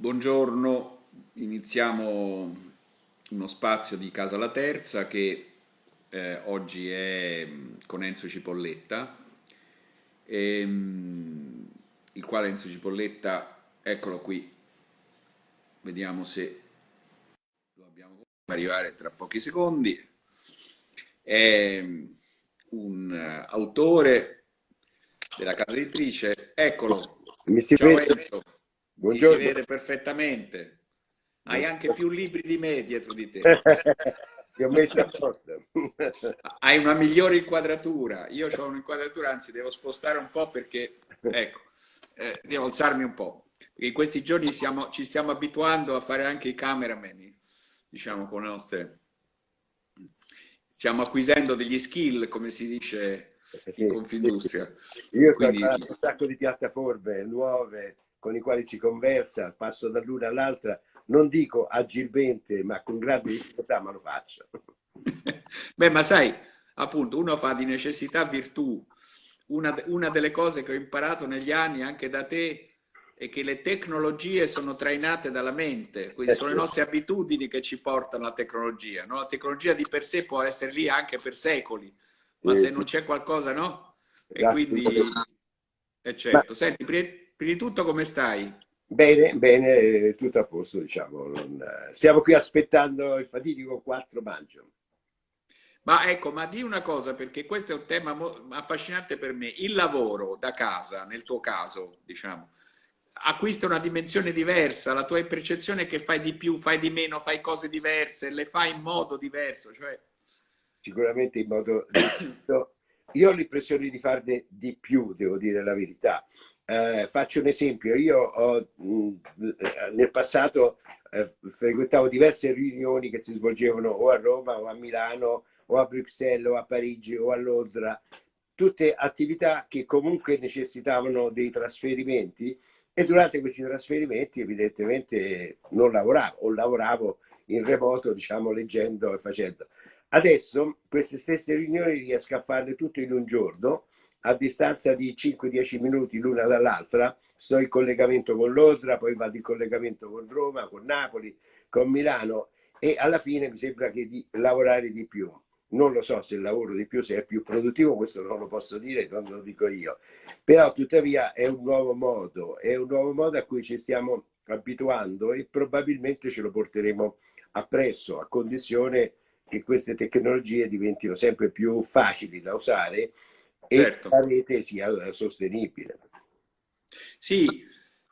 Buongiorno, iniziamo uno spazio di Casa La Terza che eh, oggi è mm, con Enzo Cipolletta, e, um, il quale Enzo Cipolletta, eccolo qui, vediamo se lo abbiamo arrivare tra pochi secondi, è mm, un uh, autore della casa editrice, eccolo, Mi si ciao vede? Enzo. Buongiorno. Si vede perfettamente. Hai anche più libri di me dietro di te. Ti ho messo apposta. Hai una migliore inquadratura. Io ho un'inquadratura, anzi devo spostare un po' perché, ecco, eh, devo alzarmi un po'. Perché in questi giorni siamo, ci stiamo abituando a fare anche i cameraman, diciamo, con le nostre... Stiamo acquisendo degli skill, come si dice in Confindustria. Io Quindi- ho un sacco di piattaforme nuove con i quali si conversa, passo dall'una all'altra, non dico agilmente, ma con grande difficoltà, ma lo faccio. Beh, ma sai, appunto, uno fa di necessità virtù. Una, una delle cose che ho imparato negli anni anche da te è che le tecnologie sono trainate dalla mente, quindi sono le nostre abitudini che ci portano alla tecnologia. no? La tecnologia di per sé può essere lì anche per secoli, ma Sì, se non c'è qualcosa, no? E quindi, è certo. Senti, prima di tutto come stai? Bene, bene, tutto a posto, diciamo. non- eh, Stiamo qui aspettando il fatidico 4 maggio. Ma ecco, ma di una cosa, perché questo è un tema affascinante per me. Il lavoro da casa, nel tuo caso, diciamo, acquista una dimensione diversa, la tua percezione è che fai di più, fai di meno, fai cose diverse, le fai in modo diverso, cioè... sicuramente in modo. Io ho l'impressione di farne di più, devo dire la verità. Eh, faccio un esempio, io ho, mh, nel passato eh, frequentavo diverse riunioni che si svolgevano o a Roma o a Milano o a Bruxelles o a Parigi o a Londra, tutte attività che comunque necessitavano dei trasferimenti e durante questi trasferimenti evidentemente non lavoravo o lavoravo in remoto, diciamo, leggendo e facendo. Adesso queste stesse riunioni riesco a farle tutte in un giorno, a distanza di 5-10 minuti l'una dall'altra. Sto in collegamento con Londra, poi vado in collegamento con Roma, con Napoli, con Milano e alla fine mi sembra che di lavorare di più. Non lo so se lavoro di più, se è più produttivo, questo non lo posso dire, non lo dico io. Però tuttavia è un nuovo modo, è un nuovo modo a cui ci stiamo abituando e probabilmente ce lo porteremo appresso, a condizione che queste tecnologie diventino sempre più facili da usare e Certo. la rete sia sostenibile. Sì,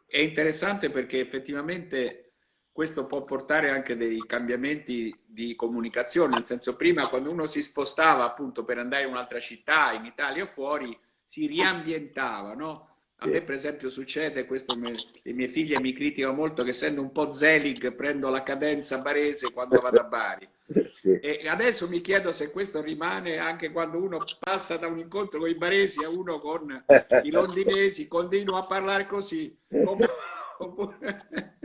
è interessante perché effettivamente questo può portare anche dei cambiamenti di comunicazione, nel senso prima quando uno si spostava appunto per andare in un'altra città, in Italia o fuori, si riambientava, no? A me per esempio succede, questo me- le mie figlie mi criticano molto che essendo un po' zelig prendo la cadenza barese quando vado a Bari. Sì. E adesso mi chiedo se questo rimane anche quando uno passa da un incontro con i baresi a uno con i londinesi, continua a parlare così.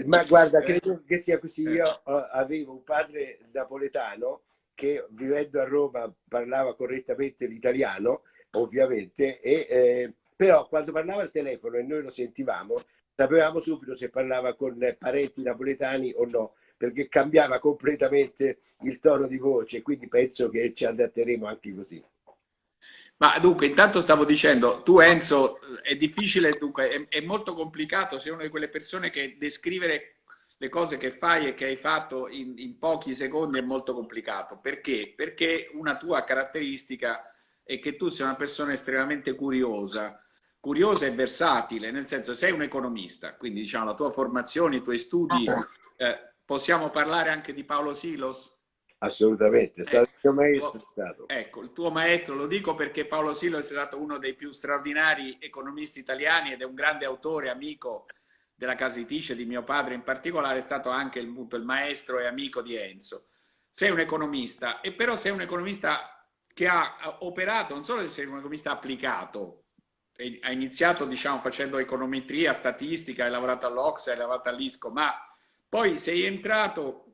Ma guarda, Eh, credo che sia così. Io eh, avevo un padre napoletano che vivendo a Roma parlava correttamente l'italiano, ovviamente, e, eh, però quando parlava al telefono e noi lo sentivamo, sapevamo subito se parlava con parenti napoletani o no, perché cambiava completamente il tono di voce, quindi penso che ci adatteremo anche così. Ma dunque, intanto stavo dicendo, tu Enzo, è difficile, dunque, è, è molto complicato, sei una di quelle persone che descrivere le cose che fai e che hai fatto in, in pochi secondi è molto complicato. Perché? Perché una tua caratteristica è che tu sei una persona estremamente curiosa, curiosa e versatile, nel senso sei un economista, quindi diciamo la tua formazione, i tuoi studi, eh, possiamo parlare anche di Paolo Silos? Assolutamente, è stato il mio maestro. Ecco, è stato. Ecco, il tuo maestro, lo dico perché Paolo Silo è stato uno dei più straordinari economisti italiani ed è un grande autore, amico della casa editrice di mio padre in particolare, è stato anche il, appunto, il maestro e amico di Enzo. Sei un economista, e però sei un economista che ha operato, non solo sei un economista applicato, ha iniziato diciamo facendo econometria, statistica, hai lavorato all'Ox, hai lavorato all'Isco, ma poi sei entrato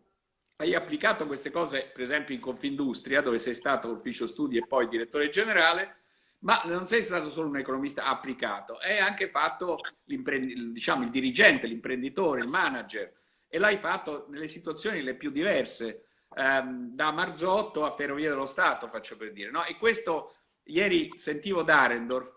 hai applicato queste cose, per esempio in Confindustria, dove sei stato ufficio studi e poi direttore generale, ma non sei stato solo un economista applicato, hai anche fatto diciamo, il dirigente, l'imprenditore, il manager, e l'hai fatto nelle situazioni le più diverse, ehm, da Marzotto a Ferrovie dello Stato, faccio per dire. No? E questo, ieri sentivo Darendorf,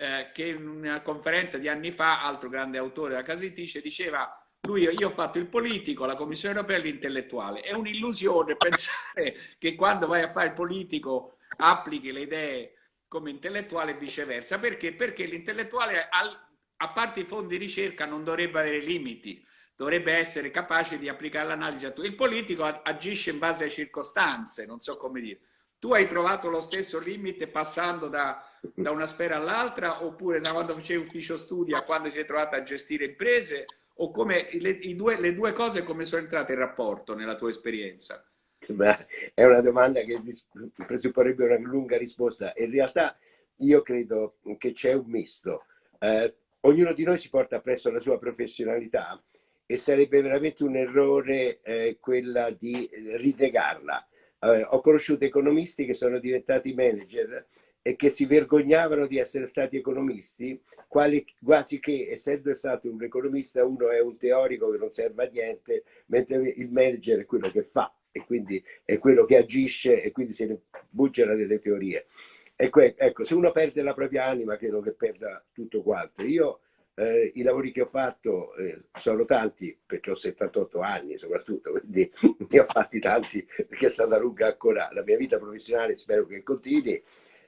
eh, che in una conferenza di anni fa, altro grande autore della casa editrice, diceva lui, io ho fatto il politico, la Commissione europea l'intellettuale. È un'illusione pensare che quando vai a fare il politico applichi le idee come intellettuale e viceversa. Perché? Perché l'intellettuale, a parte i fondi di ricerca, non dovrebbe avere limiti, dovrebbe essere capace di applicare l'analisi a tutto. Il politico agisce in base alle circostanze, non so come dire. Tu hai trovato lo stesso limite passando da, da una sfera all'altra oppure da quando facevi ufficio studi a quando si è trovato a gestire imprese o come le, due, le due cose come sono entrate in rapporto nella tua esperienza? Beh, è una domanda che presupporrebbe una lunga risposta. In realtà io credo che c'è un misto. Eh, ognuno di noi si porta appresso la sua professionalità e sarebbe veramente un errore eh, quella di rinegarla. Eh, ho conosciuto economisti che sono diventati manager e che si vergognavano di essere stati economisti, quali, quasi che essendo stato un economista uno è un teorico che non serve a niente, mentre il manager è quello che fa e quindi è quello che agisce e quindi se ne buggera delle teorie. Ecco, ecco, se uno perde la propria anima, credo che perda tutto quanto. Io eh, i lavori che ho fatto eh, sono tanti, perché ho 78 anni soprattutto, quindi ne ho fatti tanti perché è stata lunga ancora la mia vita professionale, spero che continui.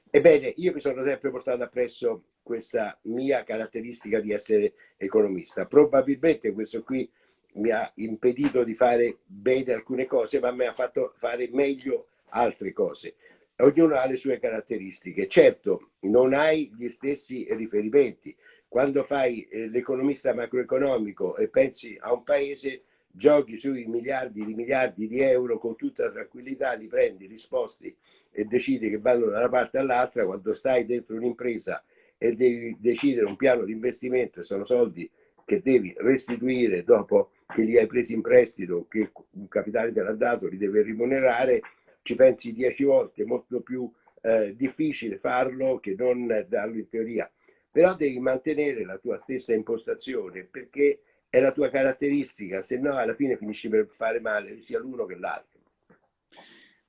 Ebbene, io mi sono sempre portato appresso questa mia caratteristica di essere economista. Probabilmente questo qui mi ha impedito di fare bene alcune cose, ma mi ha fatto fare meglio altre cose. Ognuno ha le sue caratteristiche. Certo, non hai gli stessi riferimenti. Quando fai eh, l'economista macroeconomico e pensi a un paese, giochi sui miliardi di miliardi di euro con tutta tranquillità, li prendi, li sposti e decidi che vanno da una parte all'altra. Quando stai dentro un'impresa e devi decidere un piano di investimento e sono soldi che devi restituire dopo che li hai presi in prestito, che un capitale te l'ha dato, li deve rimunerare, ci pensi dieci volte, è molto più eh, difficile farlo che non darlo in teoria. Però devi mantenere la tua stessa impostazione perché è la tua caratteristica, se no alla fine finisci per fare male sia l'uno che l'altro.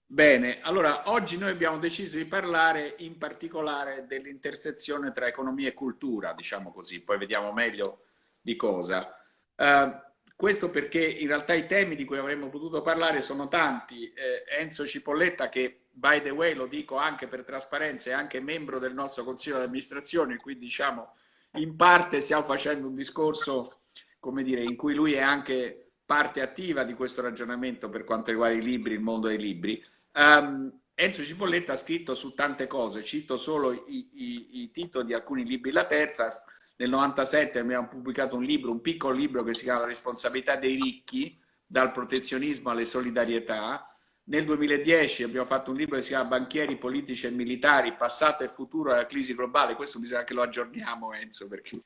Bene, allora oggi noi abbiamo deciso di parlare in particolare dell'intersezione tra economia e cultura, diciamo così, poi vediamo meglio di cosa. Uh, questo perché in realtà i temi di cui avremmo potuto parlare sono tanti. Eh, Enzo Cipolletta, che by the way lo dico anche per trasparenza, è anche membro del nostro consiglio di amministrazione, quindi diciamo in parte stiamo facendo un discorso, come dire, in cui lui è anche parte attiva di questo ragionamento per quanto riguarda i libri, il mondo dei libri. Um, Enzo Cipolletta ha scritto su tante cose, cito solo i, i, i titoli di alcuni libri, la terza, nel 97 abbiamo pubblicato un libro, un piccolo libro che si chiama La responsabilità dei ricchi, dal protezionismo alle solidarietà. Nel 2010 abbiamo fatto un libro che si chiama Banchieri, politici e militari, passato e futuro della crisi globale. Questo bisogna che lo aggiorniamo, Enzo, perché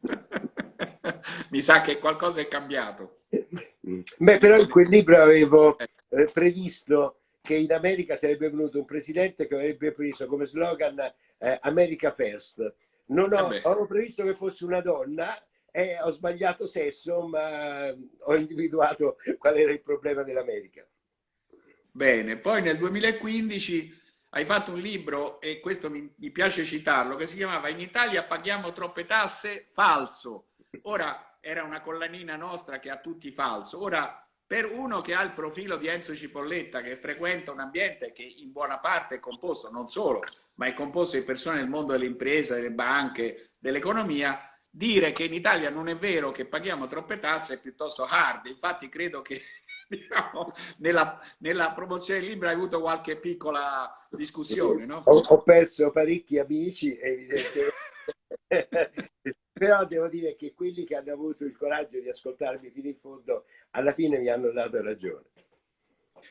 mi sa che qualcosa è cambiato. Beh, però in quel libro avevo eh, previsto che in America sarebbe venuto un presidente che avrebbe preso come slogan eh, America First non ho, eh ho previsto che fosse una donna e ho sbagliato sesso, ma ho individuato qual era il problema dell'America. Bene, poi nel 2015 hai fatto un libro, e questo mi, mi, piace citarlo, che si chiamava In Italia paghiamo troppe tasse? Falso. Ora, era una collanina nostra che ha tutti falso. Ora, per uno che ha il profilo di Enzo Cipolletta, che frequenta un ambiente che in buona parte è composto non solo ma è composto di persone del mondo delle imprese, delle banche, dell'economia, dire che in Italia non è vero che paghiamo troppe tasse è piuttosto hard. Infatti credo che diciamo, nella, nella, promozione del libro hai avuto qualche piccola discussione. No? Ho, ho perso parecchi amici, evidentemente. Però devo dire che quelli che hanno avuto il coraggio di ascoltarmi fino in fondo, alla fine mi hanno dato ragione.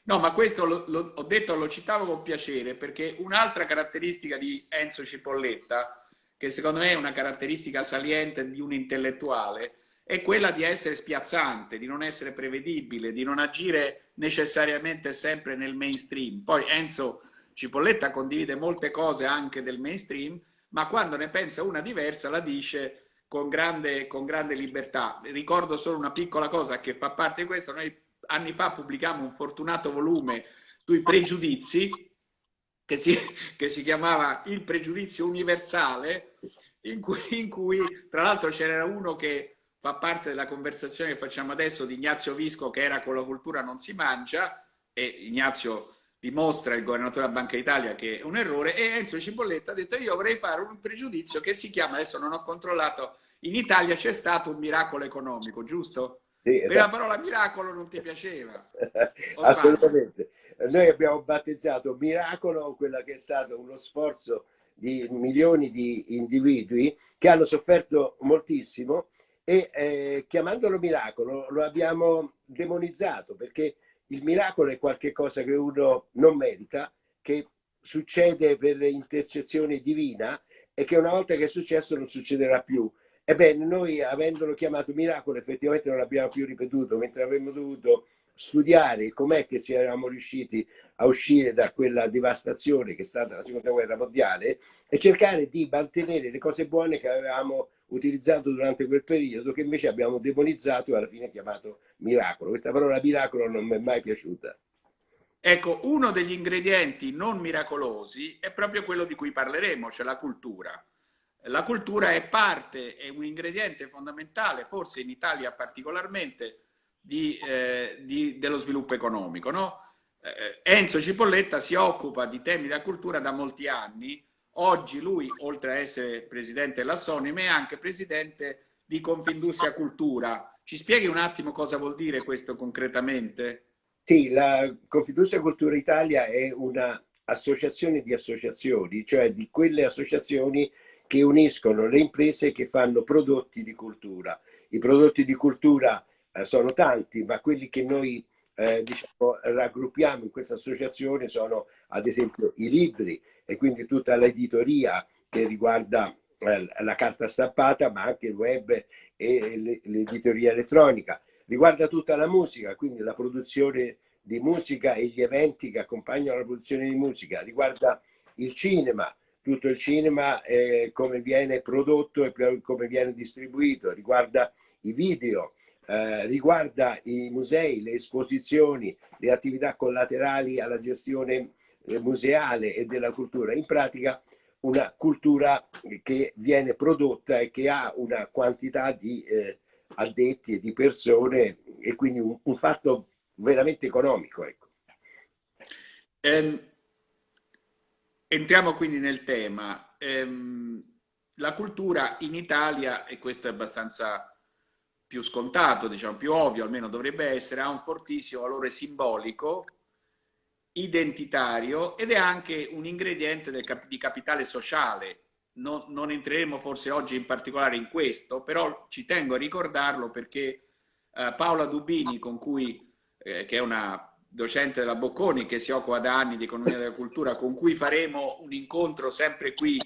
No, ma questo lo, lo, ho detto, lo citavo con piacere, perché un'altra caratteristica di Enzo Cipolletta, che secondo me è una caratteristica saliente di un intellettuale, è quella di essere spiazzante, di non essere prevedibile, di non agire necessariamente sempre nel mainstream. Poi Enzo Cipolletta condivide molte cose anche del mainstream, ma quando ne pensa una diversa la dice con grande, con grande libertà. Ricordo solo una piccola cosa che fa parte di questo. Noi anni fa pubblicammo un fortunato volume sui pregiudizi che si, che si chiamava Il pregiudizio universale, in cui, in cui tra l'altro c'era uno che fa parte della conversazione che facciamo adesso di Ignazio Visco che era con la cultura non si mangia e Ignazio dimostra il governatore della Banca d'Italia che è un errore e Enzo Cipolletta ha detto io vorrei fare un pregiudizio che si chiama, adesso non ho controllato, in Italia c'è stato un miracolo economico, giusto? Sì, esatto. Per la parola miracolo non ti piaceva? Assolutamente. Noi abbiamo battezzato miracolo quella che è stato uno sforzo di milioni di individui che hanno sofferto moltissimo e eh, chiamandolo miracolo lo abbiamo demonizzato perché il miracolo è qualcosa che uno non merita, che succede per intercezione divina e che una volta che è successo non succederà più. Ebbene, noi avendolo chiamato miracolo effettivamente non l'abbiamo più ripetuto, mentre avremmo dovuto studiare com'è che siamo riusciti a uscire da quella devastazione che è stata la seconda guerra mondiale e cercare di mantenere le cose buone che avevamo utilizzato durante quel periodo che invece abbiamo demonizzato e alla fine chiamato miracolo. Questa parola miracolo non mi è mai piaciuta. Ecco, uno degli ingredienti non miracolosi è proprio quello di cui parleremo, cioè la cultura. La cultura è parte, è un ingrediente fondamentale, forse in Italia particolarmente, di, eh, di, dello sviluppo economico. No? Eh, Enzo Cipolletta si occupa di temi della cultura da molti anni, Oggi lui, oltre a essere presidente della Sonim, è anche presidente di Confindustria Cultura. Ci spieghi un attimo cosa vuol dire questo concretamente? Sì, la Confindustria Cultura Italia è un'associazione di associazioni, cioè di quelle associazioni che uniscono le imprese che fanno prodotti di cultura. I prodotti di cultura eh, sono tanti, ma quelli che noi eh, diciamo, raggruppiamo in questa associazione sono ad esempio i libri, e quindi tutta l'editoria che riguarda eh, la carta stampata, ma anche il web e l'editoria elettronica. Riguarda tutta la musica, quindi la produzione di musica e gli eventi che accompagnano la produzione di musica. Riguarda il cinema, tutto il cinema, eh, come viene prodotto e come viene distribuito. Riguarda i video, eh, riguarda i musei, le esposizioni, le attività collaterali alla gestione museale e della cultura, in pratica una cultura che viene prodotta e che ha una quantità di eh, addetti e di persone e quindi un, un fatto veramente economico. Ecco. Ehm, entriamo quindi nel tema. Ehm, la cultura in Italia, e questo è abbastanza più scontato, diciamo più ovvio, almeno dovrebbe essere, ha un fortissimo valore simbolico identitario ed è anche un ingrediente cap di capitale sociale. Non, non, entreremo forse oggi in particolare in questo, però ci tengo a ricordarlo perché eh, Paola Dubini, cui, eh, che è una docente della Bocconi che si occupa da anni di economia della cultura, con cui faremo un incontro sempre qui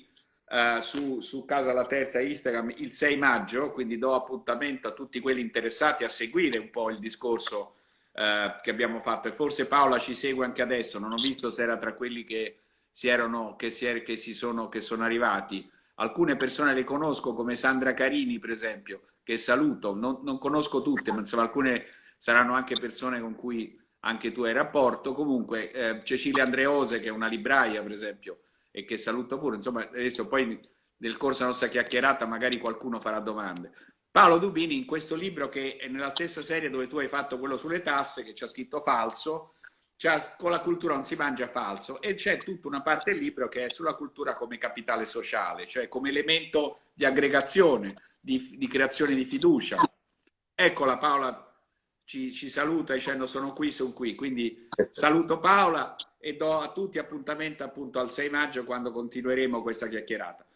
eh, su, su Casa La Terza Instagram il 6 maggio, quindi do appuntamento a tutti quelli interessati a seguire un po' il discorso eh, che abbiamo fatto e forse Paola ci segue anche adesso, non ho visto se era tra quelli che, si erano, che, si er che, si sono, che sono arrivati. Alcune persone le conosco come Sandra Carini per esempio, che saluto, non, non conosco tutte, ma insomma alcune saranno anche persone con cui anche tu hai rapporto. Comunque eh, Cecilia Andreose che è una libraia per esempio e che saluto pure, insomma adesso poi nel corso della nostra chiacchierata magari qualcuno farà domande. Paolo Dubini in questo libro che è nella stessa serie dove tu hai fatto quello sulle tasse che c'è scritto falso, con la cultura non si mangia falso e c'è tutta una parte del libro che è sulla cultura come capitale sociale, cioè come elemento di aggregazione, di, di creazione di fiducia. Eccola Paola ci, ci, saluta dicendo sono qui, sono qui, quindi saluto Paola e do a tutti appuntamento appunto al 6 maggio quando continueremo questa chiacchierata.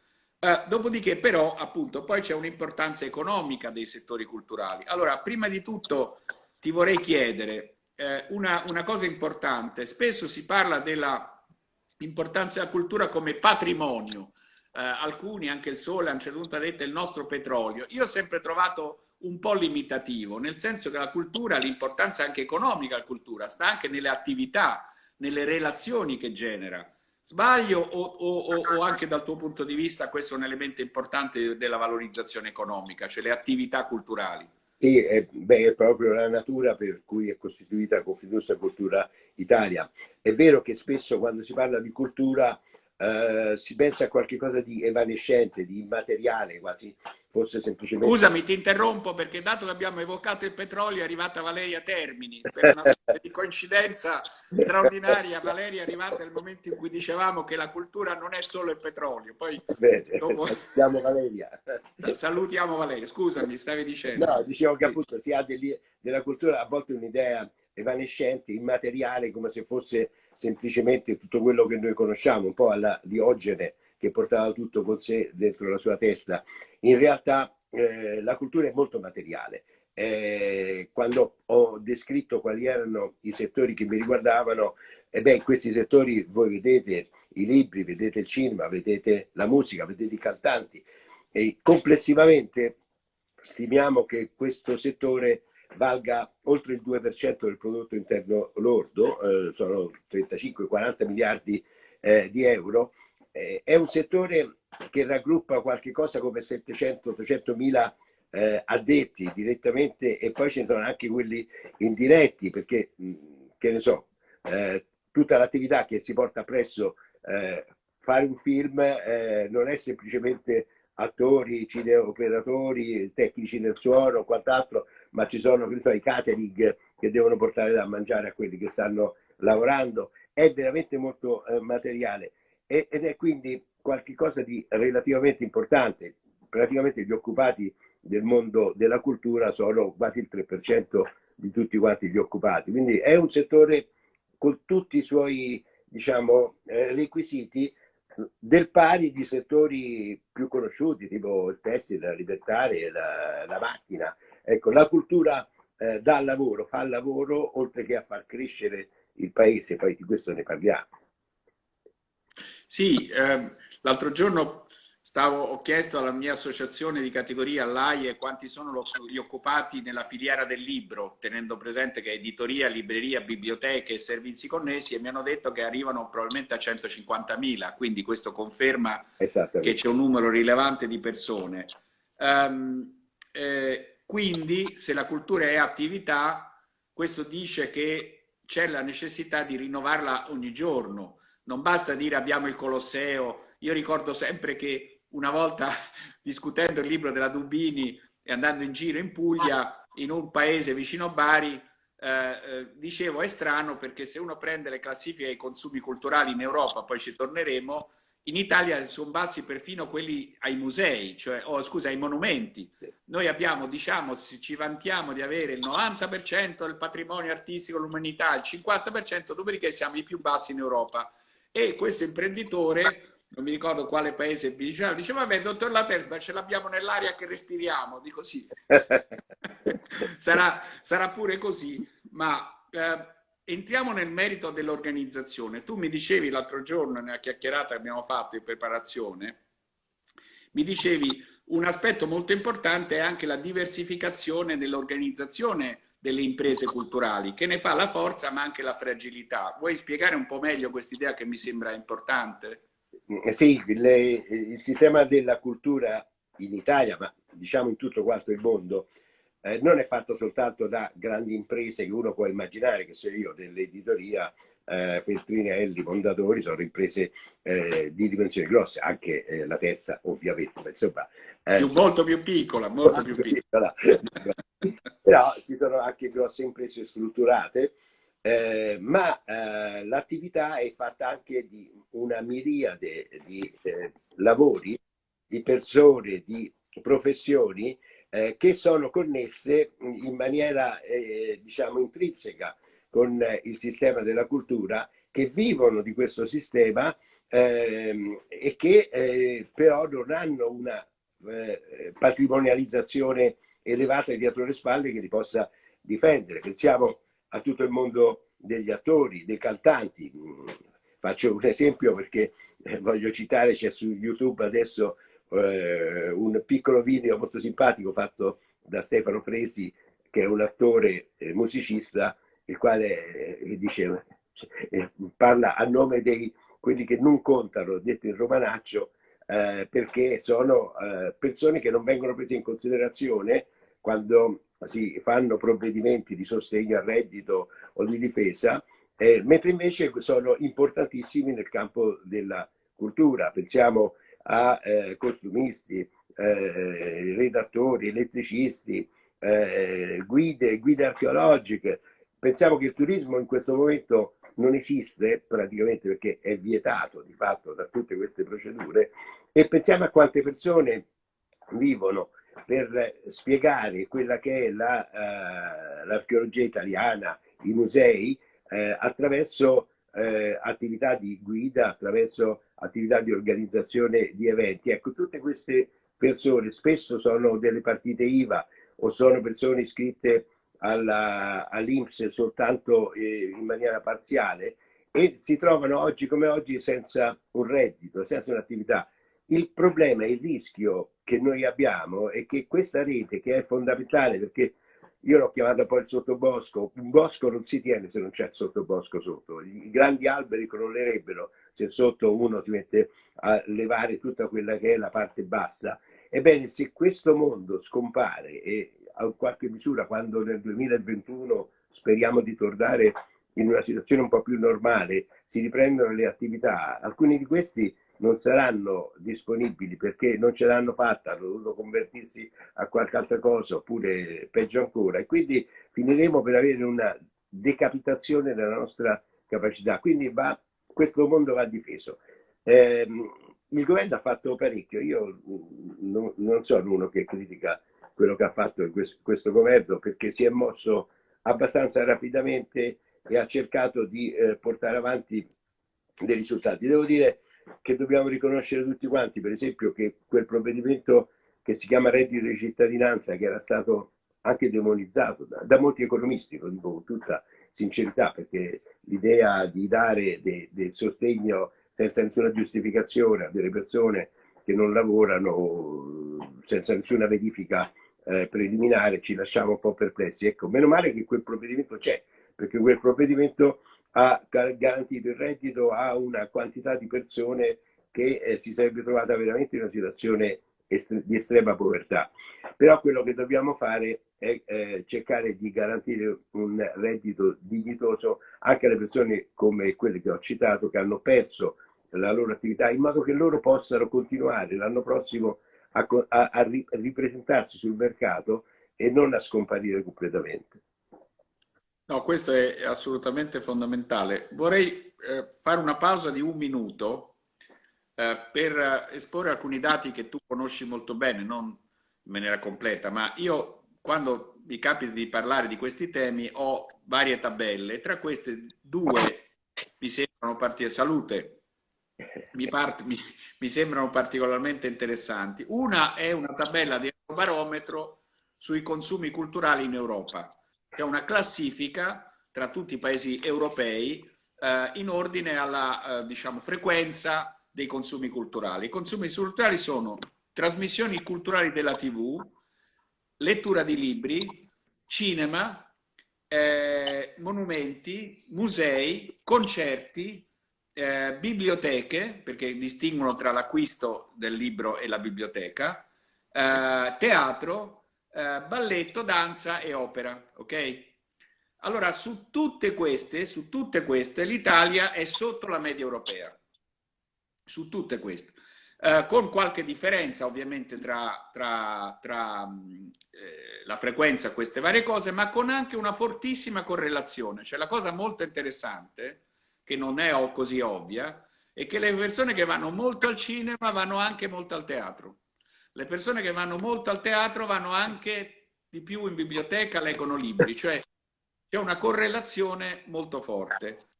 Uh, dopodiché però appunto poi c'è un'importanza economica dei settori culturali. Allora, prima di tutto ti vorrei chiedere eh, una, una, cosa importante. Spesso si parla dell'importanza della cultura come patrimonio. Eh, alcuni, anche il Sole, hanno ceduto detto il nostro petrolio. Io ho sempre trovato un po' limitativo, nel senso che la cultura, l'importanza anche economica della cultura, sta anche nelle attività, nelle relazioni che genera Sbaglio o, o, o, anche dal tuo punto di vista questo è un elemento importante della valorizzazione economica, cioè le attività culturali? Sì, è, beh, è proprio la natura per cui è costituita Confindustria Cultura Italia. È vero che spesso quando si parla di cultura eh, si pensa a qualcosa di evanescente, di immateriale, quasi fosse semplicemente... Scusami, ti interrompo perché dato che abbiamo evocato il petrolio è arrivata Valeria Termini. Per una di coincidenza straordinaria, Valeria è arrivata nel momento in cui dicevamo che la cultura non è solo il petrolio. Poi Bene, dopo... salutiamo Valeria. Salutiamo Valeria, scusami, stavi dicendo. No, dicevo che appunto si ha degli, della cultura a volte un'idea evanescente, immateriale, come se fosse semplicemente tutto quello che noi conosciamo, un po' alla Diogene che portava tutto con sé dentro la sua testa. In realtà eh, la cultura è molto materiale. Eh, quando ho descritto quali erano i settori che mi riguardavano, e beh, in questi settori voi vedete i libri, vedete il cinema, vedete la musica, vedete i cantanti. E complessivamente stimiamo che questo settore valga oltre il 2% del prodotto interno lordo, eh, sono 35-40 miliardi eh, di euro, eh, è un settore che raggruppa qualche cosa come 700-800 mila eh, addetti direttamente e poi ci sono anche quelli indiretti perché, mh, che ne so, eh, tutta l'attività che si porta presso eh, fare un film non è semplicemente attori, cineoperatori, tecnici del suono, o quant'altro, ma ci sono so, i catering che devono portare da mangiare a quelli che stanno lavorando. È veramente molto eh, materiale e, ed è quindi qualcosa di relativamente importante. Praticamente gli occupati del mondo della cultura sono quasi il 3% di tutti quanti gli occupati. Quindi è un settore con tutti i suoi diciamo, eh, requisiti del pari di settori più conosciuti, tipo il tessile, la libertaria, la, la macchina. Ecco, la cultura eh, dà lavoro, fa lavoro, oltre che a far crescere il paese, poi di questo ne parliamo. Sì, eh, l'altro giorno Stavo, ho chiesto alla mia associazione di categoria, all'AIE, quanti sono gli occupati nella filiera del libro, tenendo presente che editoria, libreria, biblioteche e servizi connessi, e mi hanno detto che arrivano probabilmente a 150.000, quindi questo conferma che c'è un numero rilevante di persone. Um, eh, quindi, se la cultura è attività, questo dice che c'è la necessità di rinnovarla ogni giorno. Non basta dire abbiamo il Colosseo. Io ricordo sempre che una volta discutendo il libro della Dubini e andando in giro in Puglia, in un paese vicino a Bari, eh, eh, dicevo è strano perché se uno prende le classifiche dei consumi culturali in Europa, poi ci torneremo, in Italia sono bassi perfino quelli ai musei, cioè, oh, scusa, ai monumenti. Noi abbiamo, diciamo, ci vantiamo di avere il 90% del patrimonio artistico dell'umanità, il 50%, dopodiché siamo i più bassi in Europa. E questo imprenditore non mi ricordo quale paese diceva, diceva vabbè dottor Latersba ce l'abbiamo nell'aria che respiriamo, dico sì, sarà, sarà, pure così, ma eh, entriamo nel merito dell'organizzazione. Tu mi dicevi l'altro giorno nella chiacchierata che abbiamo fatto in preparazione, mi dicevi un aspetto molto importante è anche la diversificazione dell'organizzazione delle imprese culturali, che ne fa la forza ma anche la fragilità. Vuoi spiegare un po' meglio quest'idea che mi sembra importante? Eh, sì, le, il sistema della cultura in Italia, ma diciamo in tutto quanto il mondo, eh, non è fatto soltanto da grandi imprese che uno può immaginare, che se io dell'editoria, eh, Feltrinelli, Mondadori, sono imprese eh, di dimensioni grosse, anche eh, la terza ovviamente, ma insomma... Eh, più, molto più piccola, molto più piccola. Però ci sono anche grosse imprese strutturate, eh, ma eh, l'attività è fatta anche di una miriade di lavori, di persone, di professioni eh, che sono connesse in maniera eh, diciamo intrinseca con il sistema della cultura, che vivono di questo sistema ehm, e che eh, però non hanno una patrimonializzazione elevata dietro le spalle che li possa difendere. Pensiamo a tutto il mondo degli attori, dei cantanti. Faccio un esempio perché eh, voglio citare, c'è su YouTube adesso eh, un piccolo video molto simpatico fatto da Stefano Fresi, che è un attore eh, musicista, il quale eh, dice, eh, parla a nome dei quelli che non contano, detto in romanaccio, eh, perché sono persone che non vengono prese in considerazione quando si fanno provvedimenti di sostegno al reddito o di difesa, eh, mentre invece sono importantissimi nel campo della cultura. Pensiamo a eh, costumisti, eh, redattori, elettricisti, eh, guide, guide archeologiche. Pensiamo che il turismo in questo momento non esiste praticamente perché è vietato di fatto da tutte queste procedure e pensiamo a quante persone vivono per spiegare quella che è l'archeologia la, uh, italiana, i musei, eh, attraverso eh, attività di guida, attraverso attività di organizzazione di eventi. Ecco, tutte queste persone spesso sono delle partite IVA o sono persone iscritte all'Inps soltanto eh, in maniera parziale e si trovano oggi come oggi senza un reddito, senza un'attività. Il problema, il rischio che noi abbiamo è che questa rete, che è fondamentale perché io l'ho chiamata poi il sottobosco, un bosco non si tiene se non c'è il sottobosco sotto, i grandi alberi crollerebbero se sotto uno si mette a levare tutta quella che è la parte bassa. Ebbene, se questo mondo scompare e a qualche misura quando nel 2021 speriamo di tornare in una situazione un po' più normale, si riprendono le attività, alcuni di questi non saranno disponibili perché non ce l'hanno fatta, hanno dovuto convertirsi a qualche altra cosa oppure peggio ancora e quindi finiremo per avere una decapitazione della nostra capacità. Quindi va, questo mondo va difeso. Eh, il governo ha fatto parecchio, io non, non sono uno che critica quello che ha fatto questo, questo governo perché si è mosso abbastanza rapidamente e ha cercato di eh, portare avanti dei risultati. Devo dire che dobbiamo riconoscere tutti quanti, per esempio che quel provvedimento che si chiama reddito di cittadinanza, che era stato anche demonizzato da, da molti economisti, lo dico con tutta sincerità, perché l'idea di dare de, del sostegno senza nessuna giustificazione a delle persone che non lavorano, senza nessuna verifica eh, preliminare, ci lasciava un po' perplessi. Ecco, meno male che quel provvedimento c'è, perché quel provvedimento ha garantito il reddito a una quantità di persone che eh, si sarebbe trovata veramente in una situazione est di estrema povertà. Però quello che dobbiamo fare è eh, cercare di garantire un reddito dignitoso anche alle persone come quelle che ho citato che hanno perso la loro attività in modo che loro possano continuare l'anno prossimo a, a, a ripresentarsi sul mercato e non a scomparire completamente. No, questo è assolutamente fondamentale. Vorrei eh, fare una pausa di un minuto eh, per esporre alcuni dati che tu conosci molto bene, non in maniera completa, ma io quando mi capita di parlare di questi temi ho varie tabelle, tra queste due mi sembrano partire salute, mi, part, mi, mi sembrano particolarmente interessanti. Una è una tabella di barometro sui consumi culturali in Europa che è una classifica tra tutti i paesi europei eh, in ordine alla eh, diciamo, frequenza dei consumi culturali. I consumi culturali sono trasmissioni culturali della TV, lettura di libri, cinema, eh, monumenti, musei, concerti, eh, biblioteche, perché distinguono tra l'acquisto del libro e la biblioteca, eh, teatro, eh, balletto, danza e opera, ok? Allora, su tutte queste, su tutte queste, l'Italia è sotto la media europea. Su tutte queste. Eh, con qualche differenza ovviamente tra, tra, tra eh, la frequenza a queste varie cose, ma con anche una fortissima correlazione. Cioè la cosa molto interessante, che non è così ovvia, è che le persone che vanno molto al cinema vanno anche molto al teatro. Le persone che vanno molto al teatro vanno anche di più in biblioteca, leggono libri, cioè c'è una correlazione molto forte.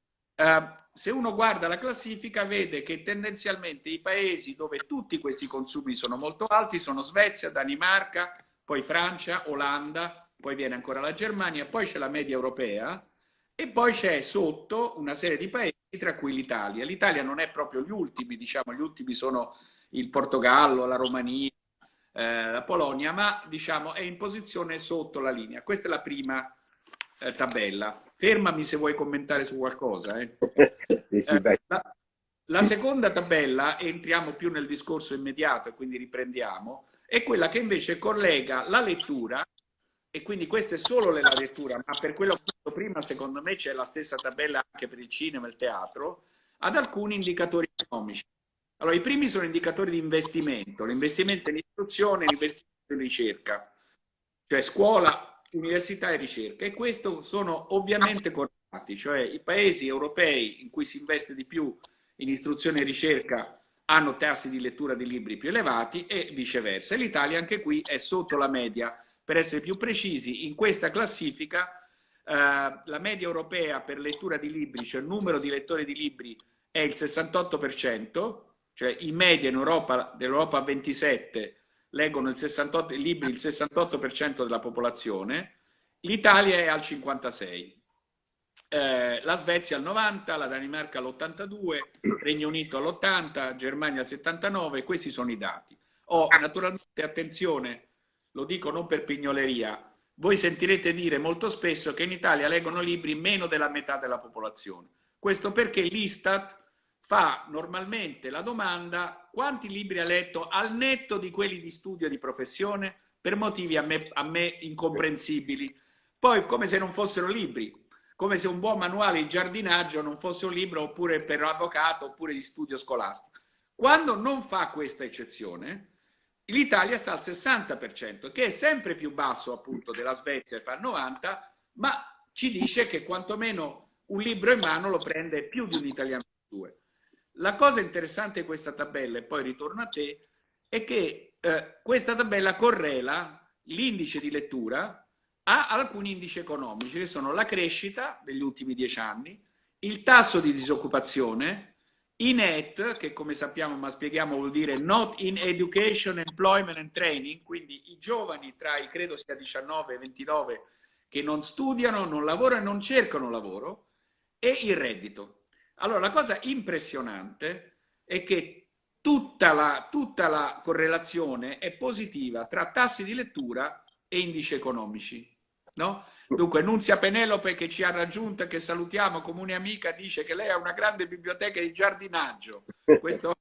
Uh, se uno guarda la classifica vede che tendenzialmente i paesi dove tutti questi consumi sono molto alti sono Svezia, Danimarca, poi Francia, Olanda, poi viene ancora la Germania, poi c'è la media europea e poi c'è sotto una serie di paesi tra cui l'Italia. L'Italia non è proprio gli ultimi, diciamo, gli ultimi sono il Portogallo, la Romania, eh, la Polonia, ma diciamo è in posizione sotto la linea. Questa è la prima eh, tabella. Fermami se vuoi commentare su qualcosa. Eh. eh, la, La seconda tabella, entriamo più nel discorso immediato e quindi riprendiamo, è quella che invece collega la lettura, e quindi questa è solo la lettura, ma per quello che ho detto prima, secondo me c'è la stessa tabella anche per il cinema e il teatro, ad alcuni indicatori economici. Allora, i primi sono indicatori di investimento, l'investimento in istruzione, l'investimento in ricerca, cioè scuola, università e ricerca. E questo sono ovviamente correlati, cioè i paesi europei in cui si investe di più in istruzione e ricerca hanno tassi di lettura di libri più elevati e viceversa. L'Italia anche qui è sotto la media. Per essere più precisi, in questa classifica eh, la media europea per lettura di libri, cioè il numero di lettori di libri è il 68%, cioè in media in Europa, dell'Europa 27 leggono il 68, libri il 68% della popolazione, l'Italia è al 56%. Eh, la Svezia al 90, la Danimarca all'82, Regno Unito all'80, Germania al 79, questi sono i dati. Oh, naturalmente, attenzione, lo dico non per pignoleria, voi sentirete dire molto spesso che in Italia leggono libri meno della metà della popolazione. Questo perché l'Istat fa normalmente la domanda quanti libri ha letto al netto di quelli di studio di professione per motivi a me, a me incomprensibili. Poi come se non fossero libri, come se un buon manuale di giardinaggio non fosse un libro oppure per avvocato oppure di studio scolastico. Quando non fa questa eccezione, l'Italia sta al 60%, che è sempre più basso appunto della Svezia che fa il 90%, ma ci dice che quantomeno un libro in mano lo prende più di un italiano due. La cosa interessante di questa tabella, e poi ritorno a te, è che eh, questa tabella correla l'indice di lettura a alcuni indici economici, che sono la crescita degli ultimi dieci anni, il tasso di disoccupazione, i net, che come sappiamo, ma spieghiamo, vuol dire not in education, employment and training, quindi i giovani tra i, credo sia 19 e 29, che non studiano, non lavorano e non cercano lavoro, e il reddito. Allora, la cosa impressionante è che tutta la, tutta la correlazione è positiva tra tassi di lettura e indici economici. No? Dunque, Nunzia Penelope che ci ha raggiunto, che salutiamo, comune amica, dice che lei ha una grande biblioteca di giardinaggio. Questo,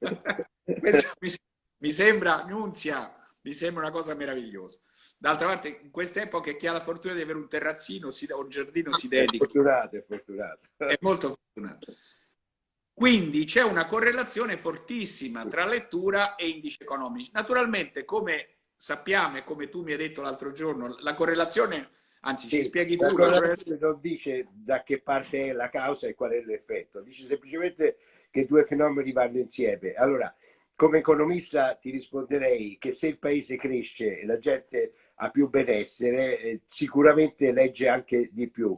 questo mi, mi, sembra, Nunzia, mi sembra una cosa meravigliosa. D'altra parte, in queste epoche chi ha la fortuna di avere un terrazzino si, o un giardino si dedica. È fortunato, è fortunato. È molto fortunato. Quindi c'è una correlazione fortissima tra lettura e indici economici. Naturalmente, come sappiamo e come tu mi hai detto l'altro giorno, la correlazione, anzi ci spieghi tu... La correlazione non dice da che parte è la causa e qual è l'effetto, dice semplicemente che due fenomeni vanno insieme. Allora, come economista ti risponderei che se il paese cresce e la gente ha più benessere, eh, sicuramente legge anche di più.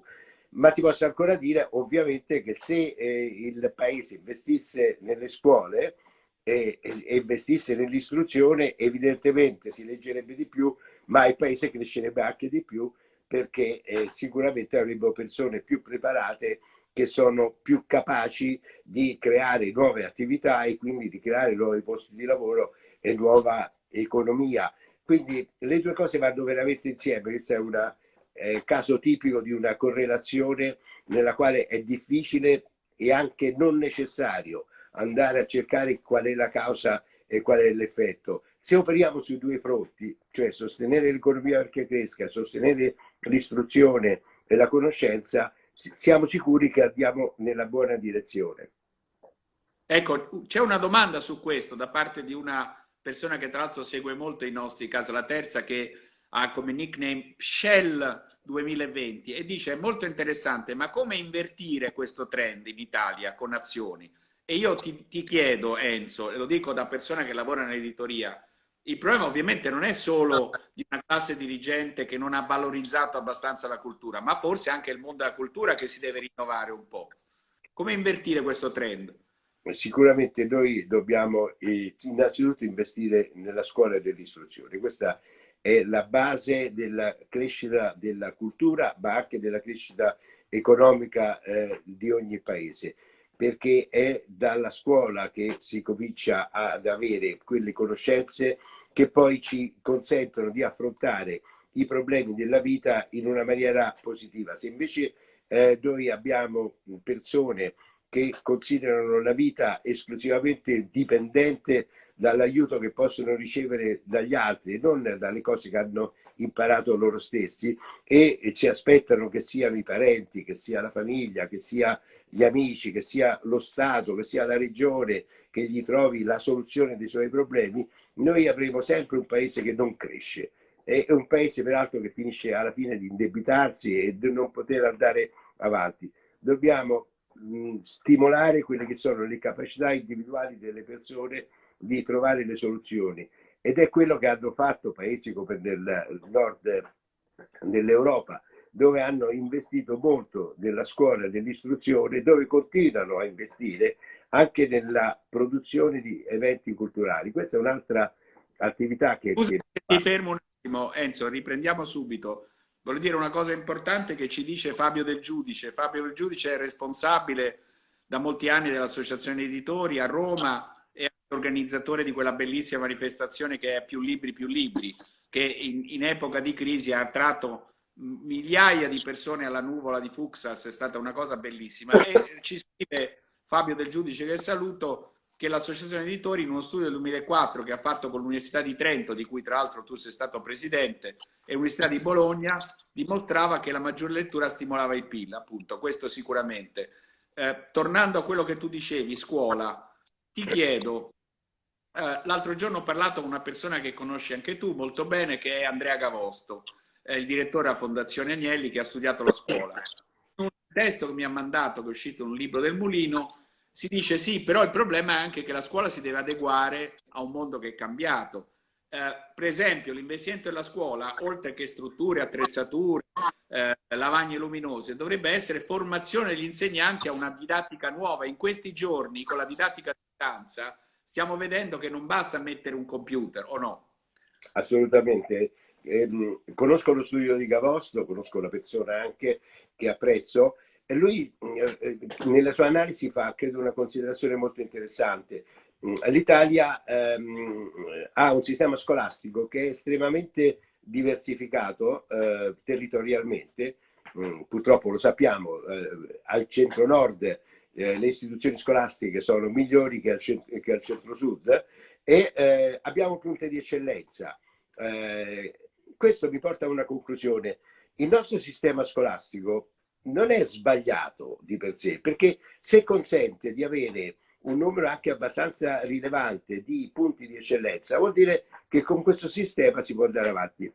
Ma ti posso ancora dire ovviamente che se eh, il paese investisse nelle scuole, e, e investisse nell'istruzione, evidentemente si leggerebbe di più, ma il paese crescerebbe anche di più perché eh, sicuramente avrebbero persone più preparate che sono più capaci di creare nuove attività e quindi di creare nuovi posti di lavoro e nuova economia. Quindi le due cose vanno veramente insieme, questo è un eh, caso tipico di una correlazione nella quale è difficile e anche non necessario andare a cercare qual è la causa e qual è l'effetto. Se operiamo sui due fronti, cioè sostenere l'economia perché cresca, sostenere l'istruzione e la conoscenza, siamo sicuri che andiamo nella buona direzione. Ecco, c'è una domanda su questo da parte di una persona che tra l'altro segue molto i nostri casi, la terza che ha come nickname Shell 2020 e dice è molto interessante, ma come invertire questo trend in Italia con azioni? E io ti, ti chiedo, Enzo, e lo dico da persona che lavora nell'editoria, il problema ovviamente non è solo di una classe dirigente che non ha valorizzato abbastanza la cultura, ma forse anche il mondo della cultura che si deve rinnovare un po'. Come invertire questo trend? Sicuramente noi dobbiamo eh, innanzitutto investire nella scuola dell'istruzione. Questa è la base della crescita della cultura, ma anche della crescita economica eh, di ogni paese perché è dalla scuola che si comincia ad avere quelle conoscenze che poi ci consentono di affrontare i problemi della vita in una maniera positiva. Se invece eh, noi abbiamo persone che considerano la vita esclusivamente dipendente dall'aiuto che possono ricevere dagli altri, non dalle cose che hanno imparato loro stessi e ci aspettano che siano i parenti, che sia la famiglia, che sia gli amici, che sia lo Stato, che sia la regione che gli trovi la soluzione dei suoi problemi, noi avremo sempre un paese che non cresce. È un paese peraltro che finisce alla fine di indebitarsi e di non poter andare avanti. Dobbiamo mh, stimolare quelle che sono le capacità individuali delle persone di trovare le soluzioni ed è quello che hanno fatto paesi come nel nord dell'Europa dove hanno investito molto nella scuola, nell'istruzione, dove continuano a investire anche nella produzione di eventi culturali. Questa è un'altra attività che... Scusa, ti fermo un attimo, Enzo, riprendiamo subito. Voglio dire una cosa importante che ci dice Fabio Del Giudice. Fabio Del Giudice è responsabile da molti anni dell'Associazione Editori a Roma e organizzatore di quella bellissima manifestazione che è Più Libri, Più Libri, che in, in epoca di crisi ha attratto migliaia di persone alla nuvola di Fuxas, è stata una cosa bellissima. E ci scrive Fabio Del Giudice, che saluto, che l'Associazione Editori in uno studio del 2004 che ha fatto con l'Università di Trento, di cui tra l'altro tu sei stato presidente, e l'Università di Bologna, dimostrava che la maggior lettura stimolava il PIL, appunto, questo sicuramente. Eh, tornando a quello che tu dicevi, scuola, ti chiedo, eh, l'altro giorno ho parlato con una persona che conosci anche tu molto bene, che è Andrea Gavosto, eh, il direttore della Fondazione Agnelli che ha studiato la scuola. Un testo che mi ha mandato, che è uscito un libro del Mulino, si dice sì, però il problema è anche che la scuola si deve adeguare a un mondo che è cambiato. Eh, per esempio, l'investimento della scuola, oltre che strutture, attrezzature, eh, lavagne luminose, dovrebbe essere formazione degli insegnanti a una didattica nuova. In questi giorni, con la didattica a distanza, stiamo vedendo che non basta mettere un computer, o no? Assolutamente. Eh, conosco lo studio di Gavosto, conosco la persona anche che apprezzo, lui eh, eh, nella sua analisi fa, credo, una considerazione molto interessante. Mm, L'Italia ehm, ha un sistema scolastico che è estremamente diversificato eh, territorialmente, mm, purtroppo lo sappiamo, eh, al centro-nord eh, le istituzioni scolastiche sono migliori che al, che al centro-sud e eh, abbiamo punte di eccellenza. questo mi porta a una conclusione. Il nostro sistema scolastico non è sbagliato di per sé, perché se consente di avere un numero anche abbastanza rilevante di punti di eccellenza, vuol dire che con questo sistema si può andare avanti.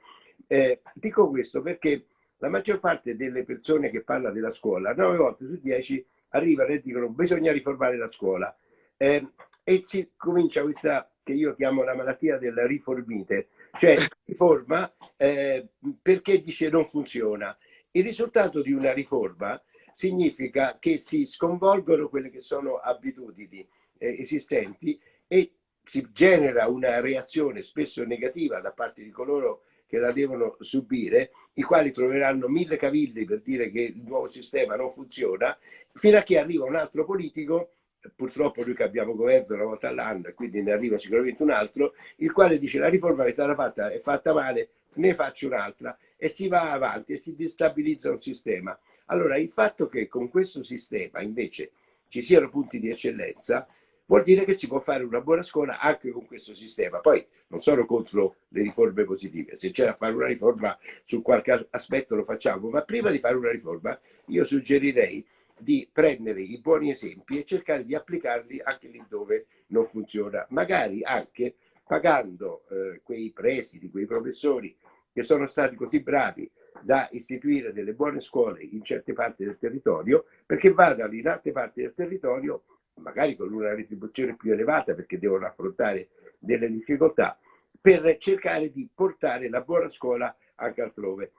Eh, dico questo perché la maggior parte delle persone che parla della scuola, 9 volte su 10 arrivano e dicono bisogna riformare la scuola. Eh, e si comincia questa che io chiamo la malattia della riformite, cioè si riforma eh, perché dice non funziona il risultato di una riforma significa che si sconvolgono quelle che sono abitudini eh, esistenti e si genera una reazione spesso negativa da parte di coloro che la devono subire, i quali troveranno mille cavilli per dire che il nuovo sistema non funziona, fino a che arriva un altro politico, purtroppo noi che abbiamo governo una volta all'anno quindi ne arriva sicuramente un altro, il quale dice la riforma che è stata fatta è fatta male, ne faccio un'altra e si va avanti e si destabilizza un sistema. Allora il fatto che con questo sistema invece ci siano punti di eccellenza vuol dire che si può fare una buona scuola anche con questo sistema. Poi non sono contro le riforme positive, se c'è da fare una riforma su qualche aspetto lo facciamo, ma prima di fare una riforma io suggerirei di prendere i buoni esempi e cercare di applicarli anche lì dove non funziona, magari anche pagando eh, quei presidi, quei professori che sono stati così bravi da istituire delle buone scuole in certe parti del territorio, perché vadano in altre parti del territorio, magari con una retribuzione più elevata perché devono affrontare delle difficoltà, per cercare di portare la buona scuola anche altrove.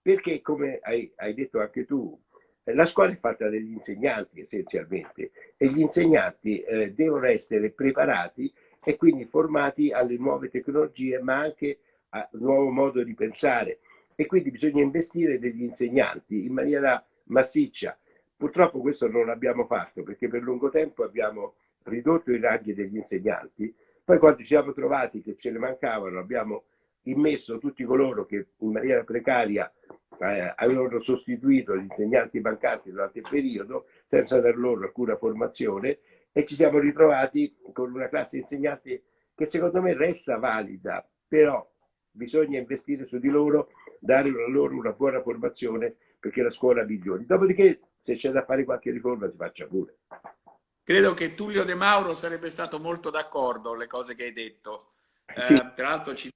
Perché, come hai, hai detto anche tu, la scuola è fatta dagli insegnanti essenzialmente e gli insegnanti eh, devono essere preparati e quindi formati alle nuove tecnologie, ma anche al nuovo modo di pensare. E quindi bisogna investire degli insegnanti in maniera massiccia. Purtroppo questo non l'abbiamo fatto perché per lungo tempo abbiamo ridotto i ranghi degli insegnanti, poi quando ci siamo trovati che ce ne mancavano abbiamo immesso tutti coloro che in maniera precaria eh, avevano sostituito gli insegnanti mancanti durante il periodo senza dar loro alcuna formazione e ci siamo ritrovati con una classe di insegnanti che secondo me resta valida, però bisogna investire su di loro, dare loro una buona formazione perché la scuola migliori. Dopodiché se c'è da fare qualche riforma si faccia pure. Credo che Tullio De Mauro sarebbe stato molto d'accordo con le cose che hai detto. Sì. Eh, tra l'altro ci,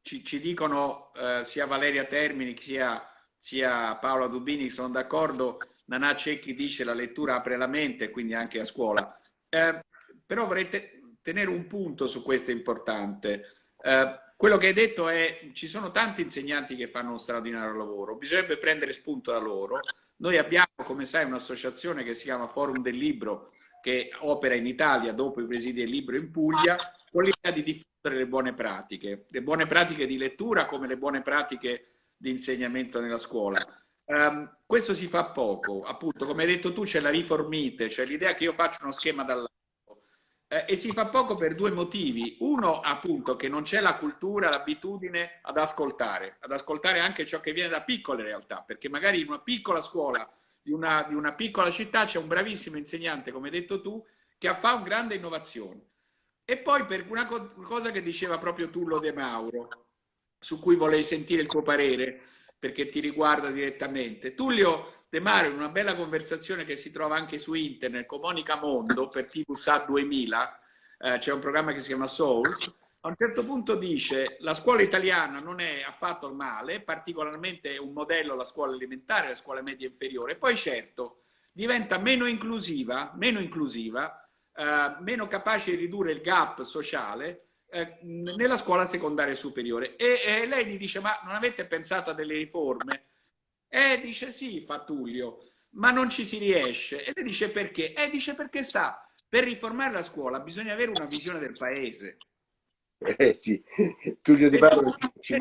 ci, ci dicono eh, sia Valeria Termini sia, sia Paola Dubini sono d'accordo. Nanà Cecchi dice la lettura apre la mente, quindi anche a scuola. Eh, però vorrei te tenere un punto su questo importante. Eh, quello che hai detto è ci sono tanti insegnanti che fanno uno straordinario lavoro, bisognerebbe prendere spunto da loro. Noi abbiamo, come sai, un'associazione che si chiama Forum del Libro, che opera in Italia dopo i presidi del libro in Puglia, con l'idea di diffondere le buone pratiche, le buone pratiche di lettura come le buone pratiche di insegnamento nella scuola. Um, questo si fa poco, appunto, come hai detto tu c'è la riformite, cioè l'idea che io faccio uno schema dall'alto eh, e si fa poco per due motivi. Uno, appunto, che non c'è la cultura, l'abitudine ad ascoltare, ad ascoltare anche ciò che viene da piccole realtà, perché magari in una piccola scuola di una, di una piccola città c'è un bravissimo insegnante, come hai detto tu, che fa una grande innovazione. E poi per una co cosa che diceva proprio Tullo De Mauro, su cui volevi sentire il tuo parere, perché ti riguarda direttamente. Tullio De Mauro, in una bella conversazione che si trova anche su internet con Monica Mondo per TV SA 2000, eh, c'è un programma che si chiama Soul, a un certo punto dice la scuola italiana non è affatto male, particolarmente un modello la scuola elementare, la scuola media inferiore, poi certo diventa meno inclusiva, meno inclusiva eh, meno capace di ridurre il gap sociale eh, nella scuola secondaria superiore. E, e, lei gli dice, ma non avete pensato a delle riforme? E dice, sì, fa Tullio, ma non ci si riesce. E lei dice, perché? E dice, perché sa, per riformare la scuola bisogna avere una visione del paese. Eh sì, Tullio Di ci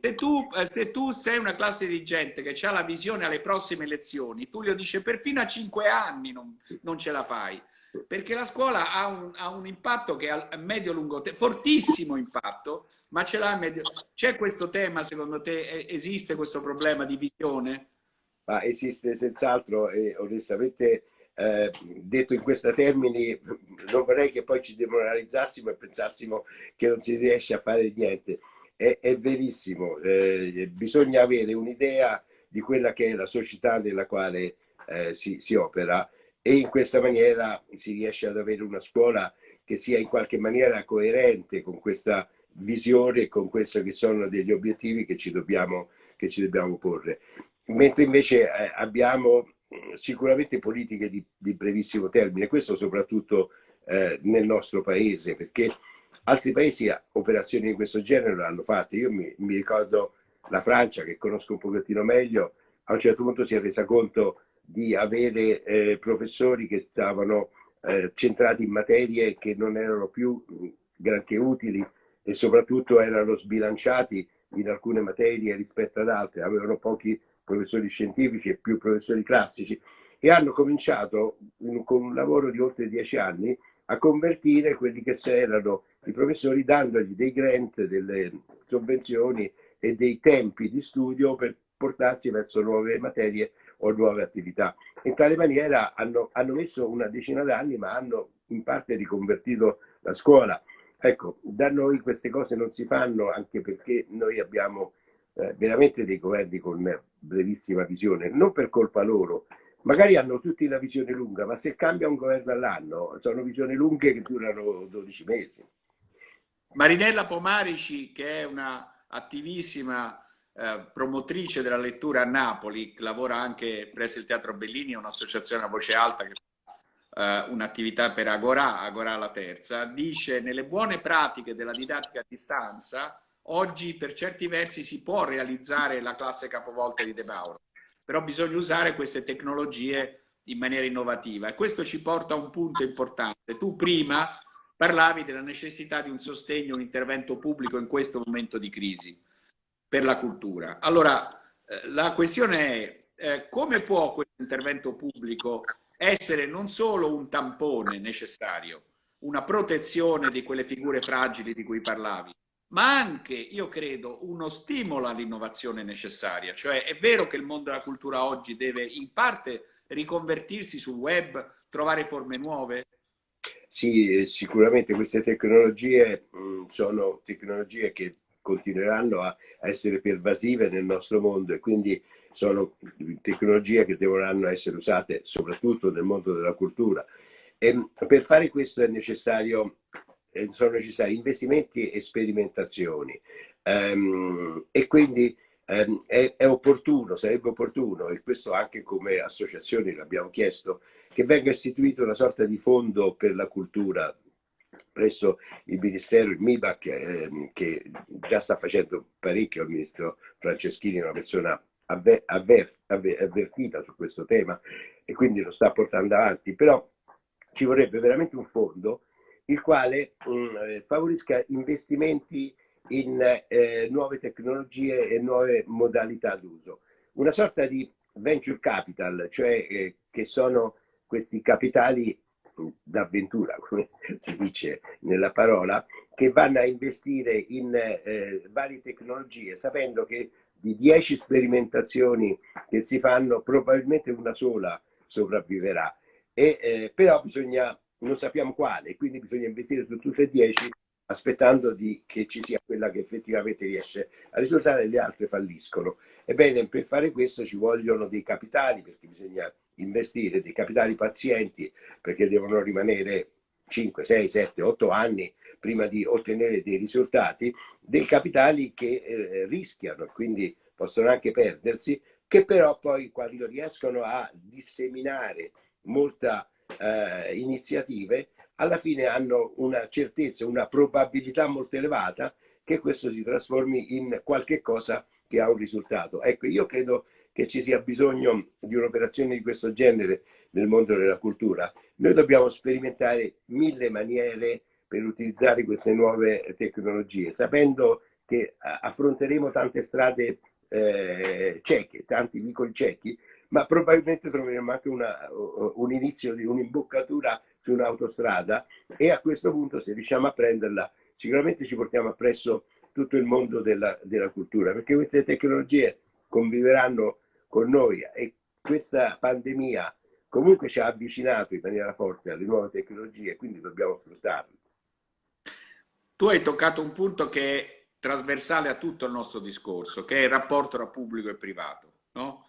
se tu, eh, se tu, sei una classe dirigente che ha la visione alle prossime elezioni, Tullio dice perfino a cinque anni non, non ce la fai perché la scuola ha un, ha un impatto che a medio-lungo tempo, fortissimo impatto, ma ce l'ha a medio... C'è questo tema, secondo te, esiste questo problema di visione? Ma esiste senz'altro e onestamente eh, detto in questi termini non vorrei che poi ci demoralizzassimo e pensassimo che non si riesce a fare niente. È, è verissimo, eh, bisogna avere un'idea di quella che è la società nella quale eh, si, si opera e in questa maniera si riesce ad avere una scuola che sia in qualche maniera coerente con questa visione e con questi che sono degli obiettivi che ci dobbiamo, che ci dobbiamo porre. Mentre invece eh, abbiamo sicuramente politiche di, di, brevissimo termine, questo soprattutto eh, nel nostro paese, perché altri paesi operazioni di questo genere l'hanno fatte. Io mi, mi ricordo la Francia, che conosco un pochettino meglio, a un certo punto si è resa conto di avere eh, professori che stavano eh, centrati in materie che non erano più granché utili e soprattutto erano sbilanciati in alcune materie rispetto ad altre, avevano pochi professori scientifici e più professori classici e hanno cominciato in, con un lavoro di oltre dieci anni a convertire quelli che erano i professori dandogli dei grant, delle sovvenzioni e dei tempi di studio per portarsi verso nuove materie o nuove attività. In tale maniera hanno, hanno messo una decina d'anni ma hanno in parte riconvertito la scuola. Ecco, da noi queste cose non si fanno anche perché noi abbiamo eh, veramente dei governi con brevissima visione, non per colpa loro, magari hanno tutti la visione lunga, ma se cambia un governo all'anno sono visioni lunghe che durano 12 mesi. Marinella Pomarici, che è una attivissima eh, promotrice della lettura a Napoli, lavora anche presso il Teatro Bellini, è un'associazione a voce alta che fa eh, un'attività per Agora, Agora la terza, dice nelle buone pratiche della didattica a distanza oggi per certi versi si può realizzare la classe capovolta di De Mauro, però bisogna usare queste tecnologie in maniera innovativa e questo ci porta a un punto importante. Tu prima parlavi della necessità di un sostegno, un intervento pubblico in questo momento di crisi per la cultura. Allora, eh, la questione è eh, come può questo intervento pubblico essere non solo un tampone necessario, una protezione di quelle figure fragili di cui parlavi, ma anche, io credo, uno stimolo all'innovazione necessaria. Cioè è vero che il mondo della cultura oggi deve in parte riconvertirsi sul web, trovare forme nuove? Sì, sicuramente queste tecnologie mh, mm, sono tecnologie che continueranno a essere pervasive nel nostro mondo e quindi sono tecnologie che dovranno essere usate soprattutto nel mondo della cultura. E per fare questo è necessario, eh, sono necessari investimenti e sperimentazioni um, e quindi um, è, opportuno, sarebbe opportuno, e questo anche come associazioni l'abbiamo chiesto, che venga istituito una sorta di fondo per la cultura presso il Ministero, il MIBAC, eh, che già sta facendo parecchio il Ministro Franceschini, una persona avver, avver, avvertita su questo tema e quindi lo sta portando avanti, però ci vorrebbe veramente un fondo il quale mh, mm, eh, favorisca investimenti in eh, nuove tecnologie e nuove modalità d'uso. Una sorta di venture capital, cioè eh, che sono questi capitali d'avventura, come si dice nella parola, che vanno a investire in eh, varie tecnologie, sapendo che di 10 sperimentazioni che si fanno, probabilmente una sola sopravviverà. E, eh, però bisogna, non sappiamo quale, quindi bisogna investire su tutte e 10 aspettando di, che ci sia quella che effettivamente riesce a risultare e le altre falliscono. Ebbene, per fare questo ci vogliono dei capitali, perché bisogna investire, dei capitali pazienti, perché devono rimanere 5, 6, 7, 8 anni prima di ottenere dei risultati, dei capitali che eh, rischiano, quindi possono anche perdersi, che però poi quando riescono a disseminare molte eh, iniziative, alla fine hanno una certezza, una probabilità molto elevata che questo si trasformi in qualche cosa che ha un risultato. Ecco, io credo che ci sia bisogno di un'operazione di questo genere nel mondo della cultura. Noi dobbiamo sperimentare mille maniere per utilizzare queste nuove tecnologie, sapendo che affronteremo tante strade eh, cieche, tanti vicoli ciechi, ma probabilmente troveremo anche una, un inizio di un'imboccatura su un'autostrada e a questo punto se riusciamo a prenderla sicuramente ci portiamo appresso tutto il mondo della, della cultura perché queste tecnologie conviveranno con noi e questa pandemia comunque ci ha avvicinato in maniera forte alle nuove tecnologie quindi dobbiamo sfruttarle. Tu hai toccato un punto che è trasversale a tutto il nostro discorso, che è il rapporto tra pubblico e privato. No?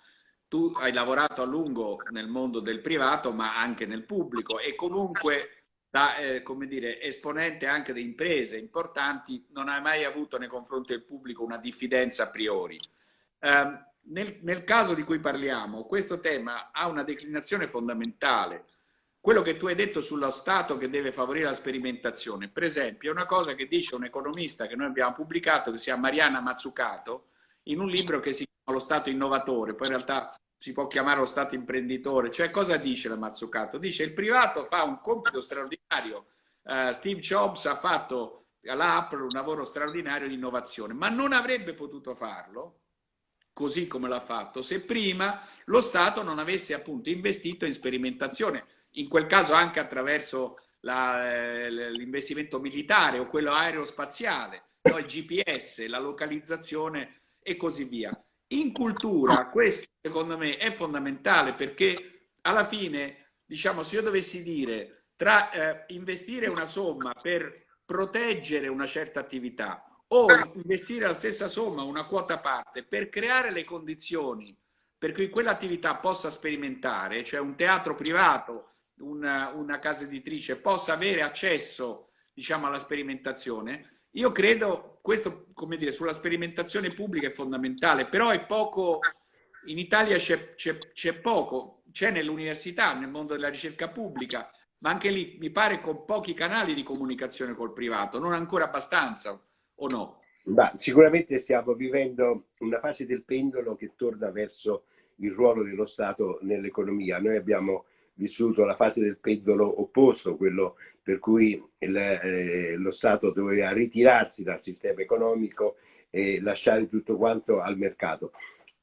tu hai lavorato a lungo nel mondo del privato, ma anche nel pubblico e comunque da eh, come dire, esponente anche di imprese importanti non hai mai avuto nei confronti del pubblico una diffidenza a priori. Eh, nel, nel caso di cui parliamo, questo tema ha una declinazione fondamentale. Quello che tu hai detto sullo Stato che deve favorire la sperimentazione, per esempio, è una cosa che dice un economista che noi abbiamo pubblicato, che si chiama Mariana Mazzucato, in un libro che si chiama Lo Stato innovatore, poi in realtà si può chiamare lo Stato imprenditore. Cioè cosa dice la Mazzucato? Dice il privato fa un compito straordinario. Uh, Steve Jobs ha fatto all'Apple un lavoro straordinario di innovazione, ma non avrebbe potuto farlo così come l'ha fatto se prima lo Stato non avesse appunto investito in sperimentazione, in quel caso anche attraverso eh, l'investimento militare o quello aerospaziale, no? il GPS, la localizzazione e così via. In cultura questo secondo me è fondamentale perché alla fine, diciamo, se io dovessi dire tra eh, investire una somma per proteggere una certa attività o investire la stessa somma, una quota parte, per creare le condizioni per cui quell'attività possa sperimentare, cioè un teatro privato, una, una casa editrice possa avere accesso diciamo, alla sperimentazione, io credo, questo come dire, sulla sperimentazione pubblica è fondamentale, però è poco, in Italia c'è poco, c'è nell'università, nel mondo della ricerca pubblica, ma anche lì mi pare con pochi canali di comunicazione col privato, non ancora abbastanza, o no? Ma sicuramente stiamo vivendo una fase del pendolo che torna verso il ruolo dello Stato nell'economia. Noi abbiamo vissuto la fase del pendolo opposto, quello per cui il, eh, lo Stato doveva ritirarsi dal sistema economico e lasciare tutto quanto al mercato.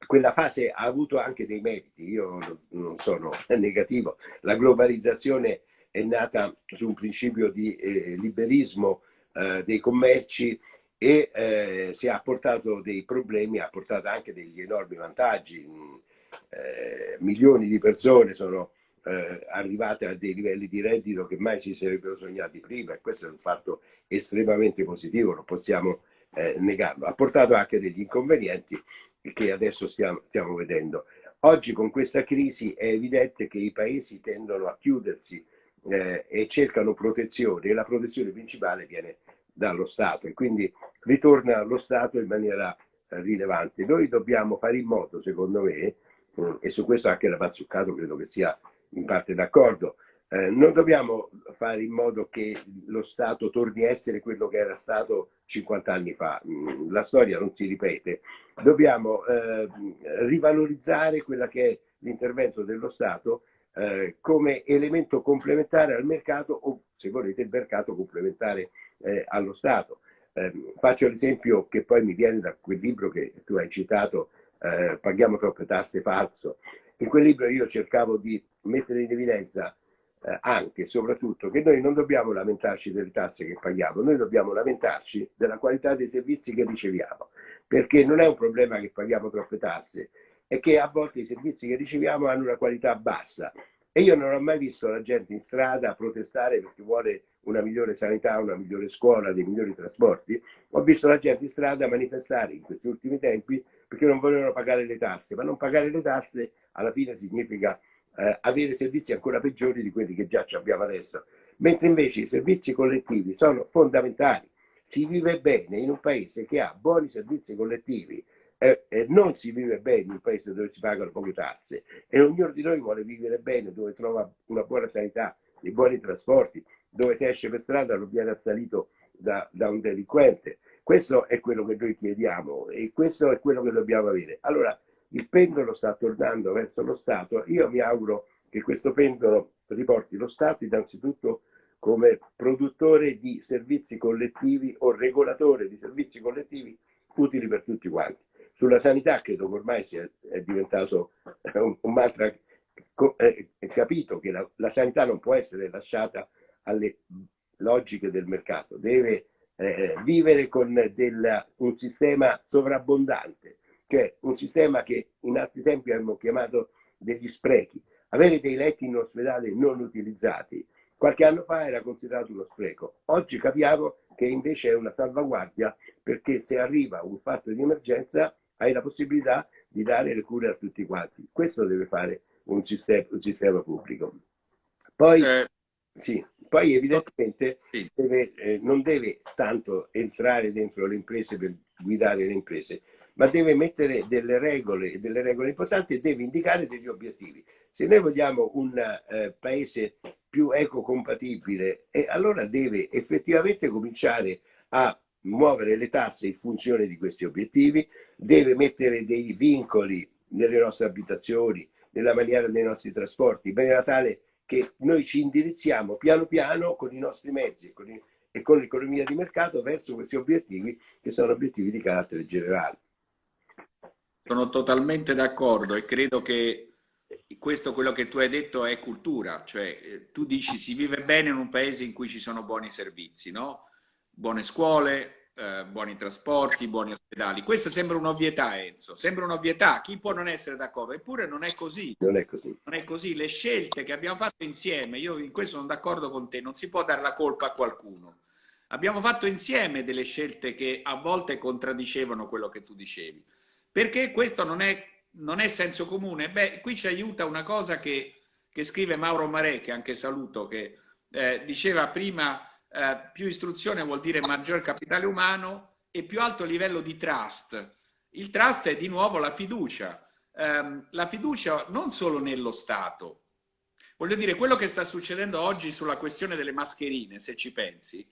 Quella fase ha avuto anche dei meriti, io non sono negativo, la globalizzazione è nata su un principio di eh, liberismo eh, dei commerci e eh, si ha portato dei problemi, ha portato anche degli enormi vantaggi. Eh, milioni di persone sono eh, arrivate a dei livelli di reddito che mai si sarebbero sognati prima e questo è un fatto estremamente positivo, non possiamo eh, negarlo. Ha portato anche degli inconvenienti che adesso stiamo, stiamo vedendo. Oggi con questa crisi è evidente che i paesi tendono a chiudersi eh, e cercano protezione e la protezione principale viene dallo Stato e quindi ritorna allo Stato in maniera eh, rilevante. Noi dobbiamo fare in modo, secondo me, eh, e su questo anche la Mazzuccato credo che sia in parte d'accordo, eh, non dobbiamo fare in modo che lo Stato torni a essere quello che era stato 50 anni fa. Mm, la storia non si ripete. Dobbiamo eh, rivalorizzare quella che è l'intervento dello Stato eh, come elemento complementare al mercato o, se volete, il mercato complementare eh, allo Stato. Ehm, faccio l'esempio che poi mi viene da quel libro che tu hai citato, eh, Paghiamo troppe tasse falso. In quel libro io cercavo di mettere in evidenza eh, anche e soprattutto che noi non dobbiamo lamentarci delle tasse che paghiamo, noi dobbiamo lamentarci della qualità dei servizi che riceviamo, perché non è un problema che paghiamo troppe tasse, è che a volte i servizi che riceviamo hanno una qualità bassa e io non ho mai visto la gente in strada protestare perché vuole una migliore sanità, una migliore scuola, dei migliori trasporti. Ho visto la gente in strada manifestare in questi ultimi tempi perché non volevano pagare le tasse, ma non pagare le tasse alla fine significa eh, avere servizi ancora peggiori di quelli che già abbiamo adesso. Mentre invece i servizi collettivi sono fondamentali. Si vive bene in un paese che ha buoni servizi collettivi, eh, eh, non si vive bene in un paese dove si pagano poche tasse e ognuno di noi vuole vivere bene, dove trova una buona sanità, dei buoni trasporti, dove se esce per strada non viene assalito da, da un delinquente. Questo è quello che noi chiediamo e questo è quello che dobbiamo avere. Allora, il pendolo sta tornando verso lo Stato, io mi auguro che questo pendolo riporti lo Stato innanzitutto come produttore di servizi collettivi o regolatore di servizi collettivi utili per tutti quanti. Sulla sanità credo che ormai sia, è diventato un, un mantra è capito che la, la, sanità non può essere lasciata alle logiche del mercato, deve eh, vivere con del, un sistema sovrabbondante cioè un sistema che in altri tempi abbiamo chiamato degli sprechi. Avere dei letti in ospedale non utilizzati qualche anno fa era considerato uno spreco. Oggi capiamo che invece è una salvaguardia perché se arriva un fatto di emergenza hai la possibilità di dare le cure a tutti quanti. Questo deve fare un sistema, un sistema pubblico. Poi, eh. Sì, poi evidentemente deve, eh, non deve tanto entrare dentro le imprese per guidare le imprese, ma deve mettere delle regole, delle regole importanti e deve indicare degli obiettivi. Se noi vogliamo un eh, paese più ecocompatibile, eh, allora deve effettivamente cominciare a muovere le tasse in funzione di questi obiettivi, deve mettere dei vincoli nelle nostre abitazioni, nella maniera dei nostri trasporti, in maniera tale che noi ci indirizziamo piano piano con i nostri mezzi con, i, e con l'economia di mercato verso questi obiettivi che sono obiettivi di carattere generale. Sono totalmente d'accordo e credo che questo quello che tu hai detto è cultura, cioè eh, tu dici si vive bene in un paese in cui ci sono buoni servizi, no? buone scuole, eh, buoni trasporti, buoni ospedali. Questa sembra un'ovvietà, Enzo, sembra un'ovvietà, chi può non essere d'accordo? Eppure non è così. Non è così. Non è così. Le scelte che abbiamo fatto insieme, io in questo sono d'accordo con te, non si può dare la colpa a qualcuno. Abbiamo fatto insieme delle scelte che a volte contraddicevano quello che tu dicevi. Perché questo non è, non è senso comune? Beh, qui ci aiuta una cosa che, che scrive Mauro Marè, che anche saluto, che eh, diceva prima eh, più istruzione vuol dire maggior capitale umano e più alto livello di trust. Il trust è di nuovo la fiducia. Eh, la fiducia non solo nello Stato. Voglio dire, quello che sta succedendo oggi sulla questione delle mascherine, se ci pensi,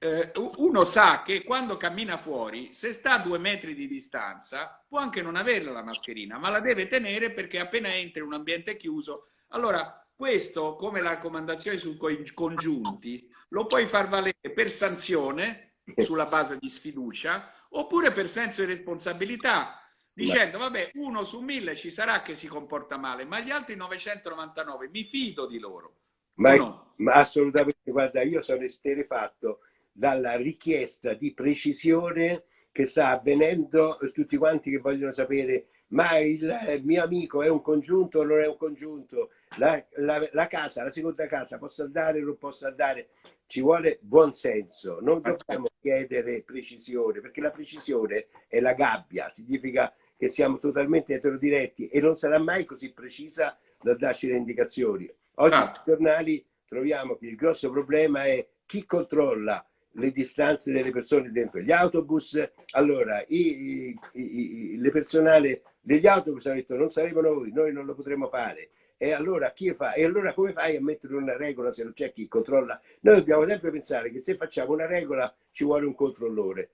eh, uno sa che quando cammina fuori, se sta a due metri di distanza, può anche non averla la mascherina, ma la deve tenere perché appena entra in un ambiente chiuso. Allora, questo, come la raccomandazione sui congiunti, lo puoi far valere per sanzione, sulla base di sfiducia, oppure per senso di responsabilità, dicendo, vabbè, uno su mille ci sarà che si comporta male, ma gli altri 999 mi fido di loro. Ma, no? ma assolutamente, guarda, io sono esterefatto dalla richiesta di precisione che sta avvenendo, tutti quanti che vogliono sapere ma il mio amico è un congiunto o non è un congiunto, la, la, la, casa, la seconda casa posso andare o non posso andare, ci vuole buon senso, non dobbiamo chiedere precisione, perché la precisione è la gabbia, significa che siamo totalmente eterodiretti e non sarà mai così precisa da darci le indicazioni. Oggi ah. sui giornali troviamo che il grosso problema è chi controlla le distanze delle persone dentro gli autobus. Allora, i, i, i, le personale degli autobus hanno detto non saremo noi, noi non lo potremo fare. E allora, chi fa? e allora come fai a mettere una regola se non c'è chi controlla? Noi dobbiamo sempre pensare che se facciamo una regola ci vuole un controllore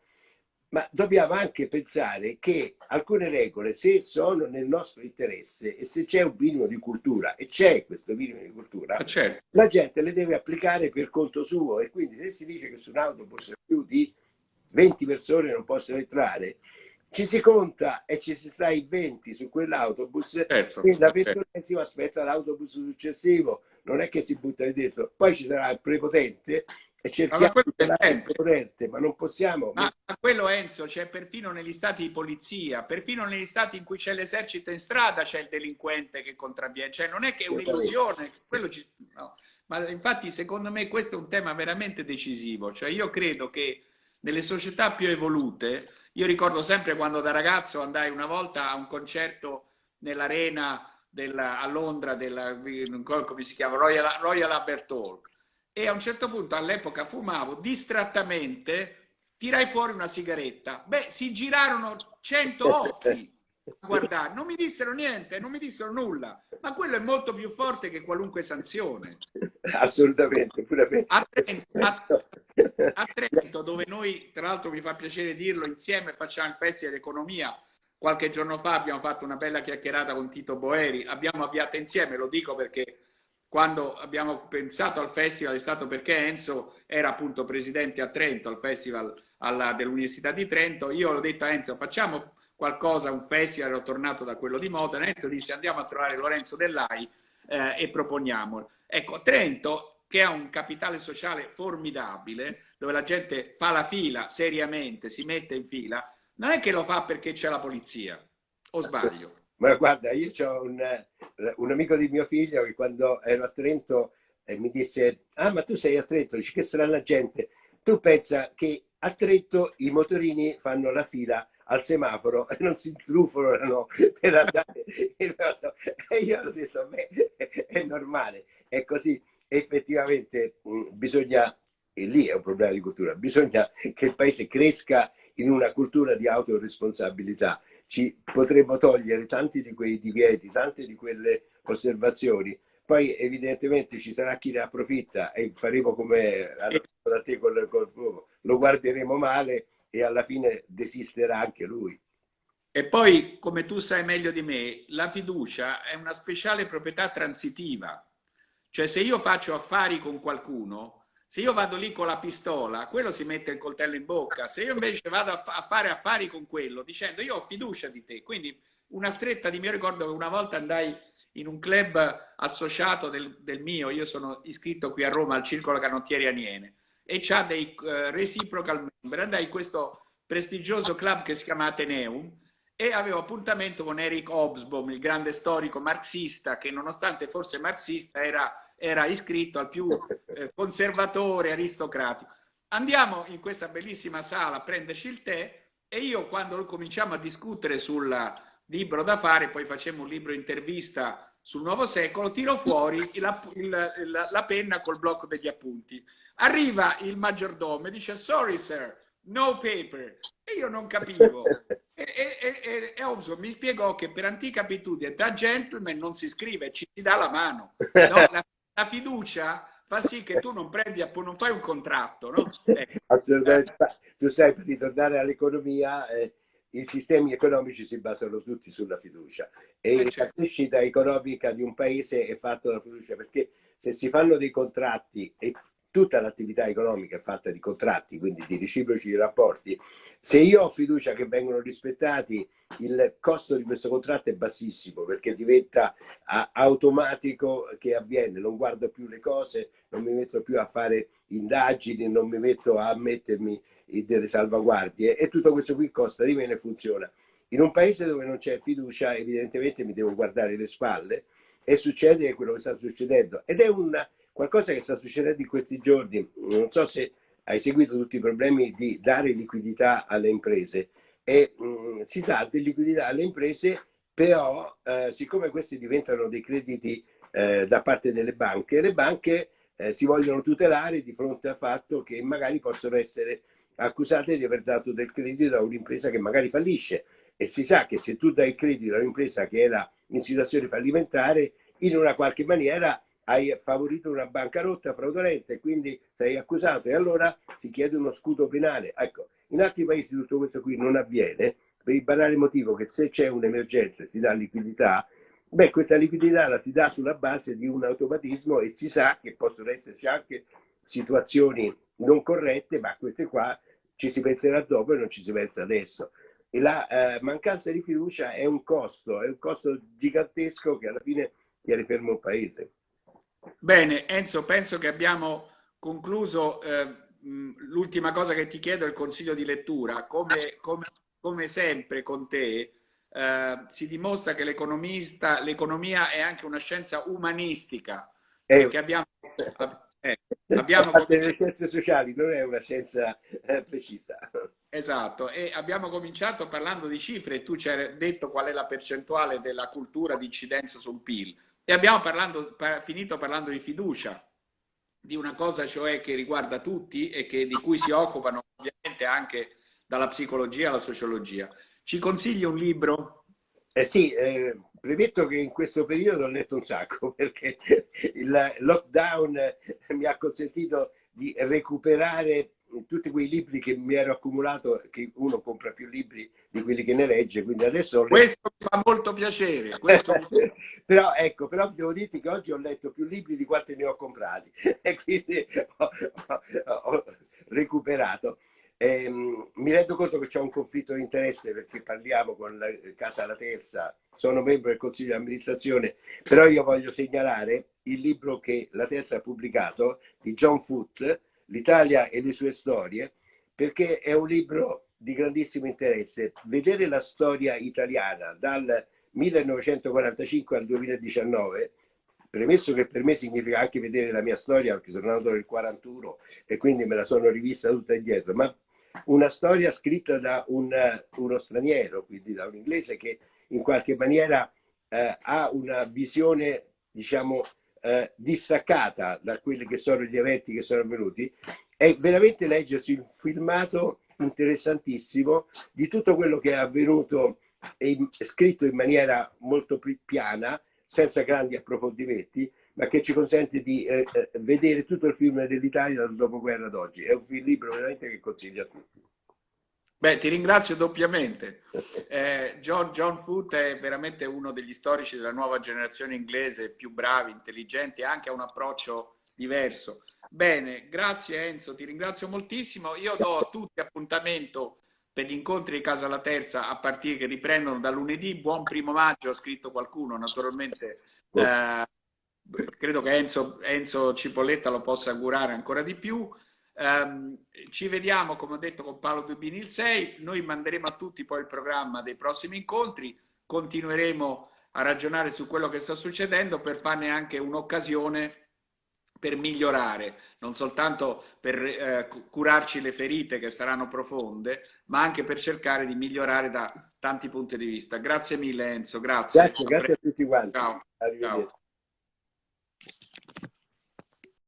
ma dobbiamo anche pensare che alcune regole, se sono nel nostro interesse e se c'è un minimo di cultura, e c'è questo minimo di cultura, ah, certo. la gente le deve applicare per conto suo e quindi se si dice che su un autobus più di 20 persone non possono entrare, ci si conta e ci si sta in 20 su quell'autobus certo, se la ventunesima certo. aspetta l'autobus successivo, non è che si butta lì dentro. Poi ci sarà il prepotente e cerchiamo ma di sempre corrente, ma non possiamo. Ma, ma quello Enzo c'è perfino negli stati di polizia, perfino negli stati in cui c'è l'esercito in strada c'è il delinquente che contravviene, cioè non è che è un'illusione, ci... no. ma infatti secondo me questo è un tema veramente decisivo, cioè io credo che nelle società più evolute, io ricordo sempre quando da ragazzo andai una volta a un concerto nell'arena a Londra, della, come si chiama, Royal, Royal Albert Hall, e a un certo punto all'epoca fumavo distrattamente, tirai fuori una sigaretta. Beh, si girarono cento occhi a guardare, non mi dissero niente, non mi dissero nulla, ma quello è molto più forte che qualunque sanzione. Assolutamente, pure a Trento, a, a Trento, dove noi, tra l'altro mi fa piacere dirlo, insieme facciamo il Festival d'Economia, qualche giorno fa abbiamo fatto una bella chiacchierata con Tito Boeri, abbiamo avviato insieme, lo dico perché quando abbiamo pensato al festival è stato perché Enzo era appunto presidente a Trento, al festival dell'Università di Trento. Io ho detto a Enzo facciamo qualcosa, un festival, ero tornato da quello di Modena. Enzo disse andiamo a trovare Lorenzo Dell'Ai eh, e proponiamolo. Ecco, Trento, che ha un capitale sociale formidabile, dove la gente fa la fila seriamente, si mette in fila, non è che lo fa perché c'è la polizia, o sbaglio? Ma guarda, io ho un, un, amico di mio figlio che quando ero a Trento eh, mi disse, ah ma tu sei a Trento, dici che strana gente, tu pensa che a Trento i motorini fanno la fila al semaforo e non si intrufolano per andare. E io ho detto, beh, è normale, è così. Effettivamente mm, bisogna, e lì è un problema di cultura, bisogna che il paese cresca in una cultura di autoresponsabilità ci potremmo togliere tanti di quei divieti, tante di quelle osservazioni. Poi evidentemente ci sarà chi ne approfitta e faremo come da te col, col lo guarderemo male e alla fine desisterà anche lui. E poi, come tu sai meglio di me, la fiducia è una speciale proprietà transitiva. Cioè se io faccio affari con qualcuno, se io vado lì con la pistola, quello si mette il coltello in bocca. Se io invece vado a, a fare affari con quello, dicendo io ho fiducia di te, quindi una stretta di mio ricordo che una volta andai in un club associato del, del mio, io sono iscritto qui a Roma al Circolo Canottieri Aniene, e c'ha dei uh, reciprocal member, andai in questo prestigioso club che si chiama Ateneum, e avevo appuntamento con Eric Hobsbawm, il grande storico marxista, che nonostante fosse marxista era era iscritto al più eh, conservatore aristocratico. Andiamo in questa bellissima sala a prenderci il tè e io quando cominciamo a discutere sul libro da fare, poi facciamo un libro intervista sul nuovo secolo, tiro fuori la, la, la penna col blocco degli appunti. Arriva il maggiordomo e dice sorry sir, no paper. E io non capivo. E, e, e, e Hobson mi spiegò che per antica abitudine da gentleman non si scrive, ci si dà la mano. No? La, la fiducia fa sì che tu non prendi, non fai un contratto, no? Eh. Assolutamente. Tu sai, per ritornare all'economia, eh, i sistemi economici si basano tutti sulla fiducia e eh, certo. la crescita economica di un paese è fatta dalla fiducia perché se si fanno dei contratti e tutta l'attività economica è fatta di contratti, quindi di reciproci rapporti. Se io ho fiducia che vengono rispettati, il costo di questo contratto è bassissimo perché diventa automatico che avviene, non guardo più le cose, non mi metto più a fare indagini, non mi metto a mettermi delle salvaguardie e tutto questo qui costa di meno e funziona. In un paese dove non c'è fiducia evidentemente mi devo guardare le spalle e succede quello che sta succedendo ed è una Qualcosa che sta succedendo in questi giorni, non so se hai seguito tutti i problemi di dare liquidità alle imprese, e mh, mm, si dà di liquidità alle imprese, però eh, siccome questi diventano dei crediti eh, da parte delle banche, le banche eh, si vogliono tutelare di fronte al fatto che magari possono essere accusate di aver dato del credito a un'impresa che magari fallisce. E si sa che se tu dai credito a un'impresa che era in situazione fallimentare, in una qualche maniera hai favorito una bancarotta fraudolenta e quindi sei accusato e allora si chiede uno scudo penale. Ecco, in altri paesi tutto questo qui non avviene per il banale motivo che se c'è un'emergenza e si dà liquidità, beh questa liquidità la si dà sulla base di un automatismo e si sa che possono esserci anche situazioni non corrette, ma queste qua ci si penserà dopo e non ci si pensa adesso. E la eh, mancanza di fiducia è un costo, è un costo gigantesco che alla fine tiene fermo un paese. Bene, Enzo, penso che abbiamo concluso. Eh, L'ultima cosa che ti chiedo è il consiglio di lettura. Come, come, come sempre con te, eh, si dimostra che l'economia è anche una scienza umanistica. Eh, abbiamo, eh, abbiamo le scienze sociali, non è una scienza eh, precisa. Esatto, e abbiamo cominciato parlando di cifre e tu ci hai detto qual è la percentuale della cultura di incidenza sul PIL. E abbiamo parlando, finito parlando di fiducia, di una cosa cioè che riguarda tutti e che, di cui si occupano ovviamente anche dalla psicologia alla sociologia. Ci consigli un libro? Eh sì, eh, premetto che in questo periodo ho letto un sacco perché il lockdown mi ha consentito di recuperare tutti quei libri che mi ero accumulato, che uno compra più libri di quelli che ne legge, quindi adesso... Questo mi fa molto piacere. Questo... però ecco, però devo dirti che oggi ho letto più libri di quanti ne ho comprati e quindi ho, ho, ho recuperato. Eh, mi rendo conto che c'è un conflitto di interesse perché parliamo con la Casa La Terza, sono membro del Consiglio di amministrazione, però io voglio segnalare il libro che La Terza ha pubblicato di John Foote, l'Italia e le sue storie, perché è un libro di grandissimo interesse. Vedere la storia italiana dal 1945 al 2019, premesso che per me significa anche vedere la mia storia, perché sono nato nel 41 e quindi me la sono rivista tutta indietro, ma una storia scritta da un, uno straniero, quindi da un inglese che in qualche maniera eh, ha una visione, diciamo, eh, distaccata da quelli che sono gli eventi che sono avvenuti, è veramente leggersi un filmato interessantissimo di tutto quello che è avvenuto e scritto in maniera molto piana, senza grandi approfondimenti, ma che ci consente di eh, eh vedere tutto il film dell'Italia dal dopoguerra ad oggi. È un libro veramente che consiglio a tutti. Beh, ti ringrazio doppiamente. Eh, John, John Foote è veramente uno degli storici della nuova generazione inglese, più bravi, intelligenti, anche ha un approccio diverso. Bene, grazie Enzo, ti ringrazio moltissimo. Io do a tutti appuntamento per gli incontri di Casa La Terza a partire che riprendono da lunedì. Buon primo maggio, ha scritto qualcuno, naturalmente. Eh, credo che Enzo, Enzo Cipolletta lo possa augurare ancora di più. Um, ci vediamo, come ho detto, con Paolo Dubini il 6. Noi manderemo a tutti poi il programma dei prossimi incontri. Continueremo a ragionare su quello che sta succedendo per farne anche un'occasione per migliorare, non soltanto per eh, curarci le ferite che saranno profonde, ma anche per cercare di migliorare da tanti punti di vista. Grazie mille Enzo, grazie. Grazie, grazie a tutti quanti. Ciao. Ciao.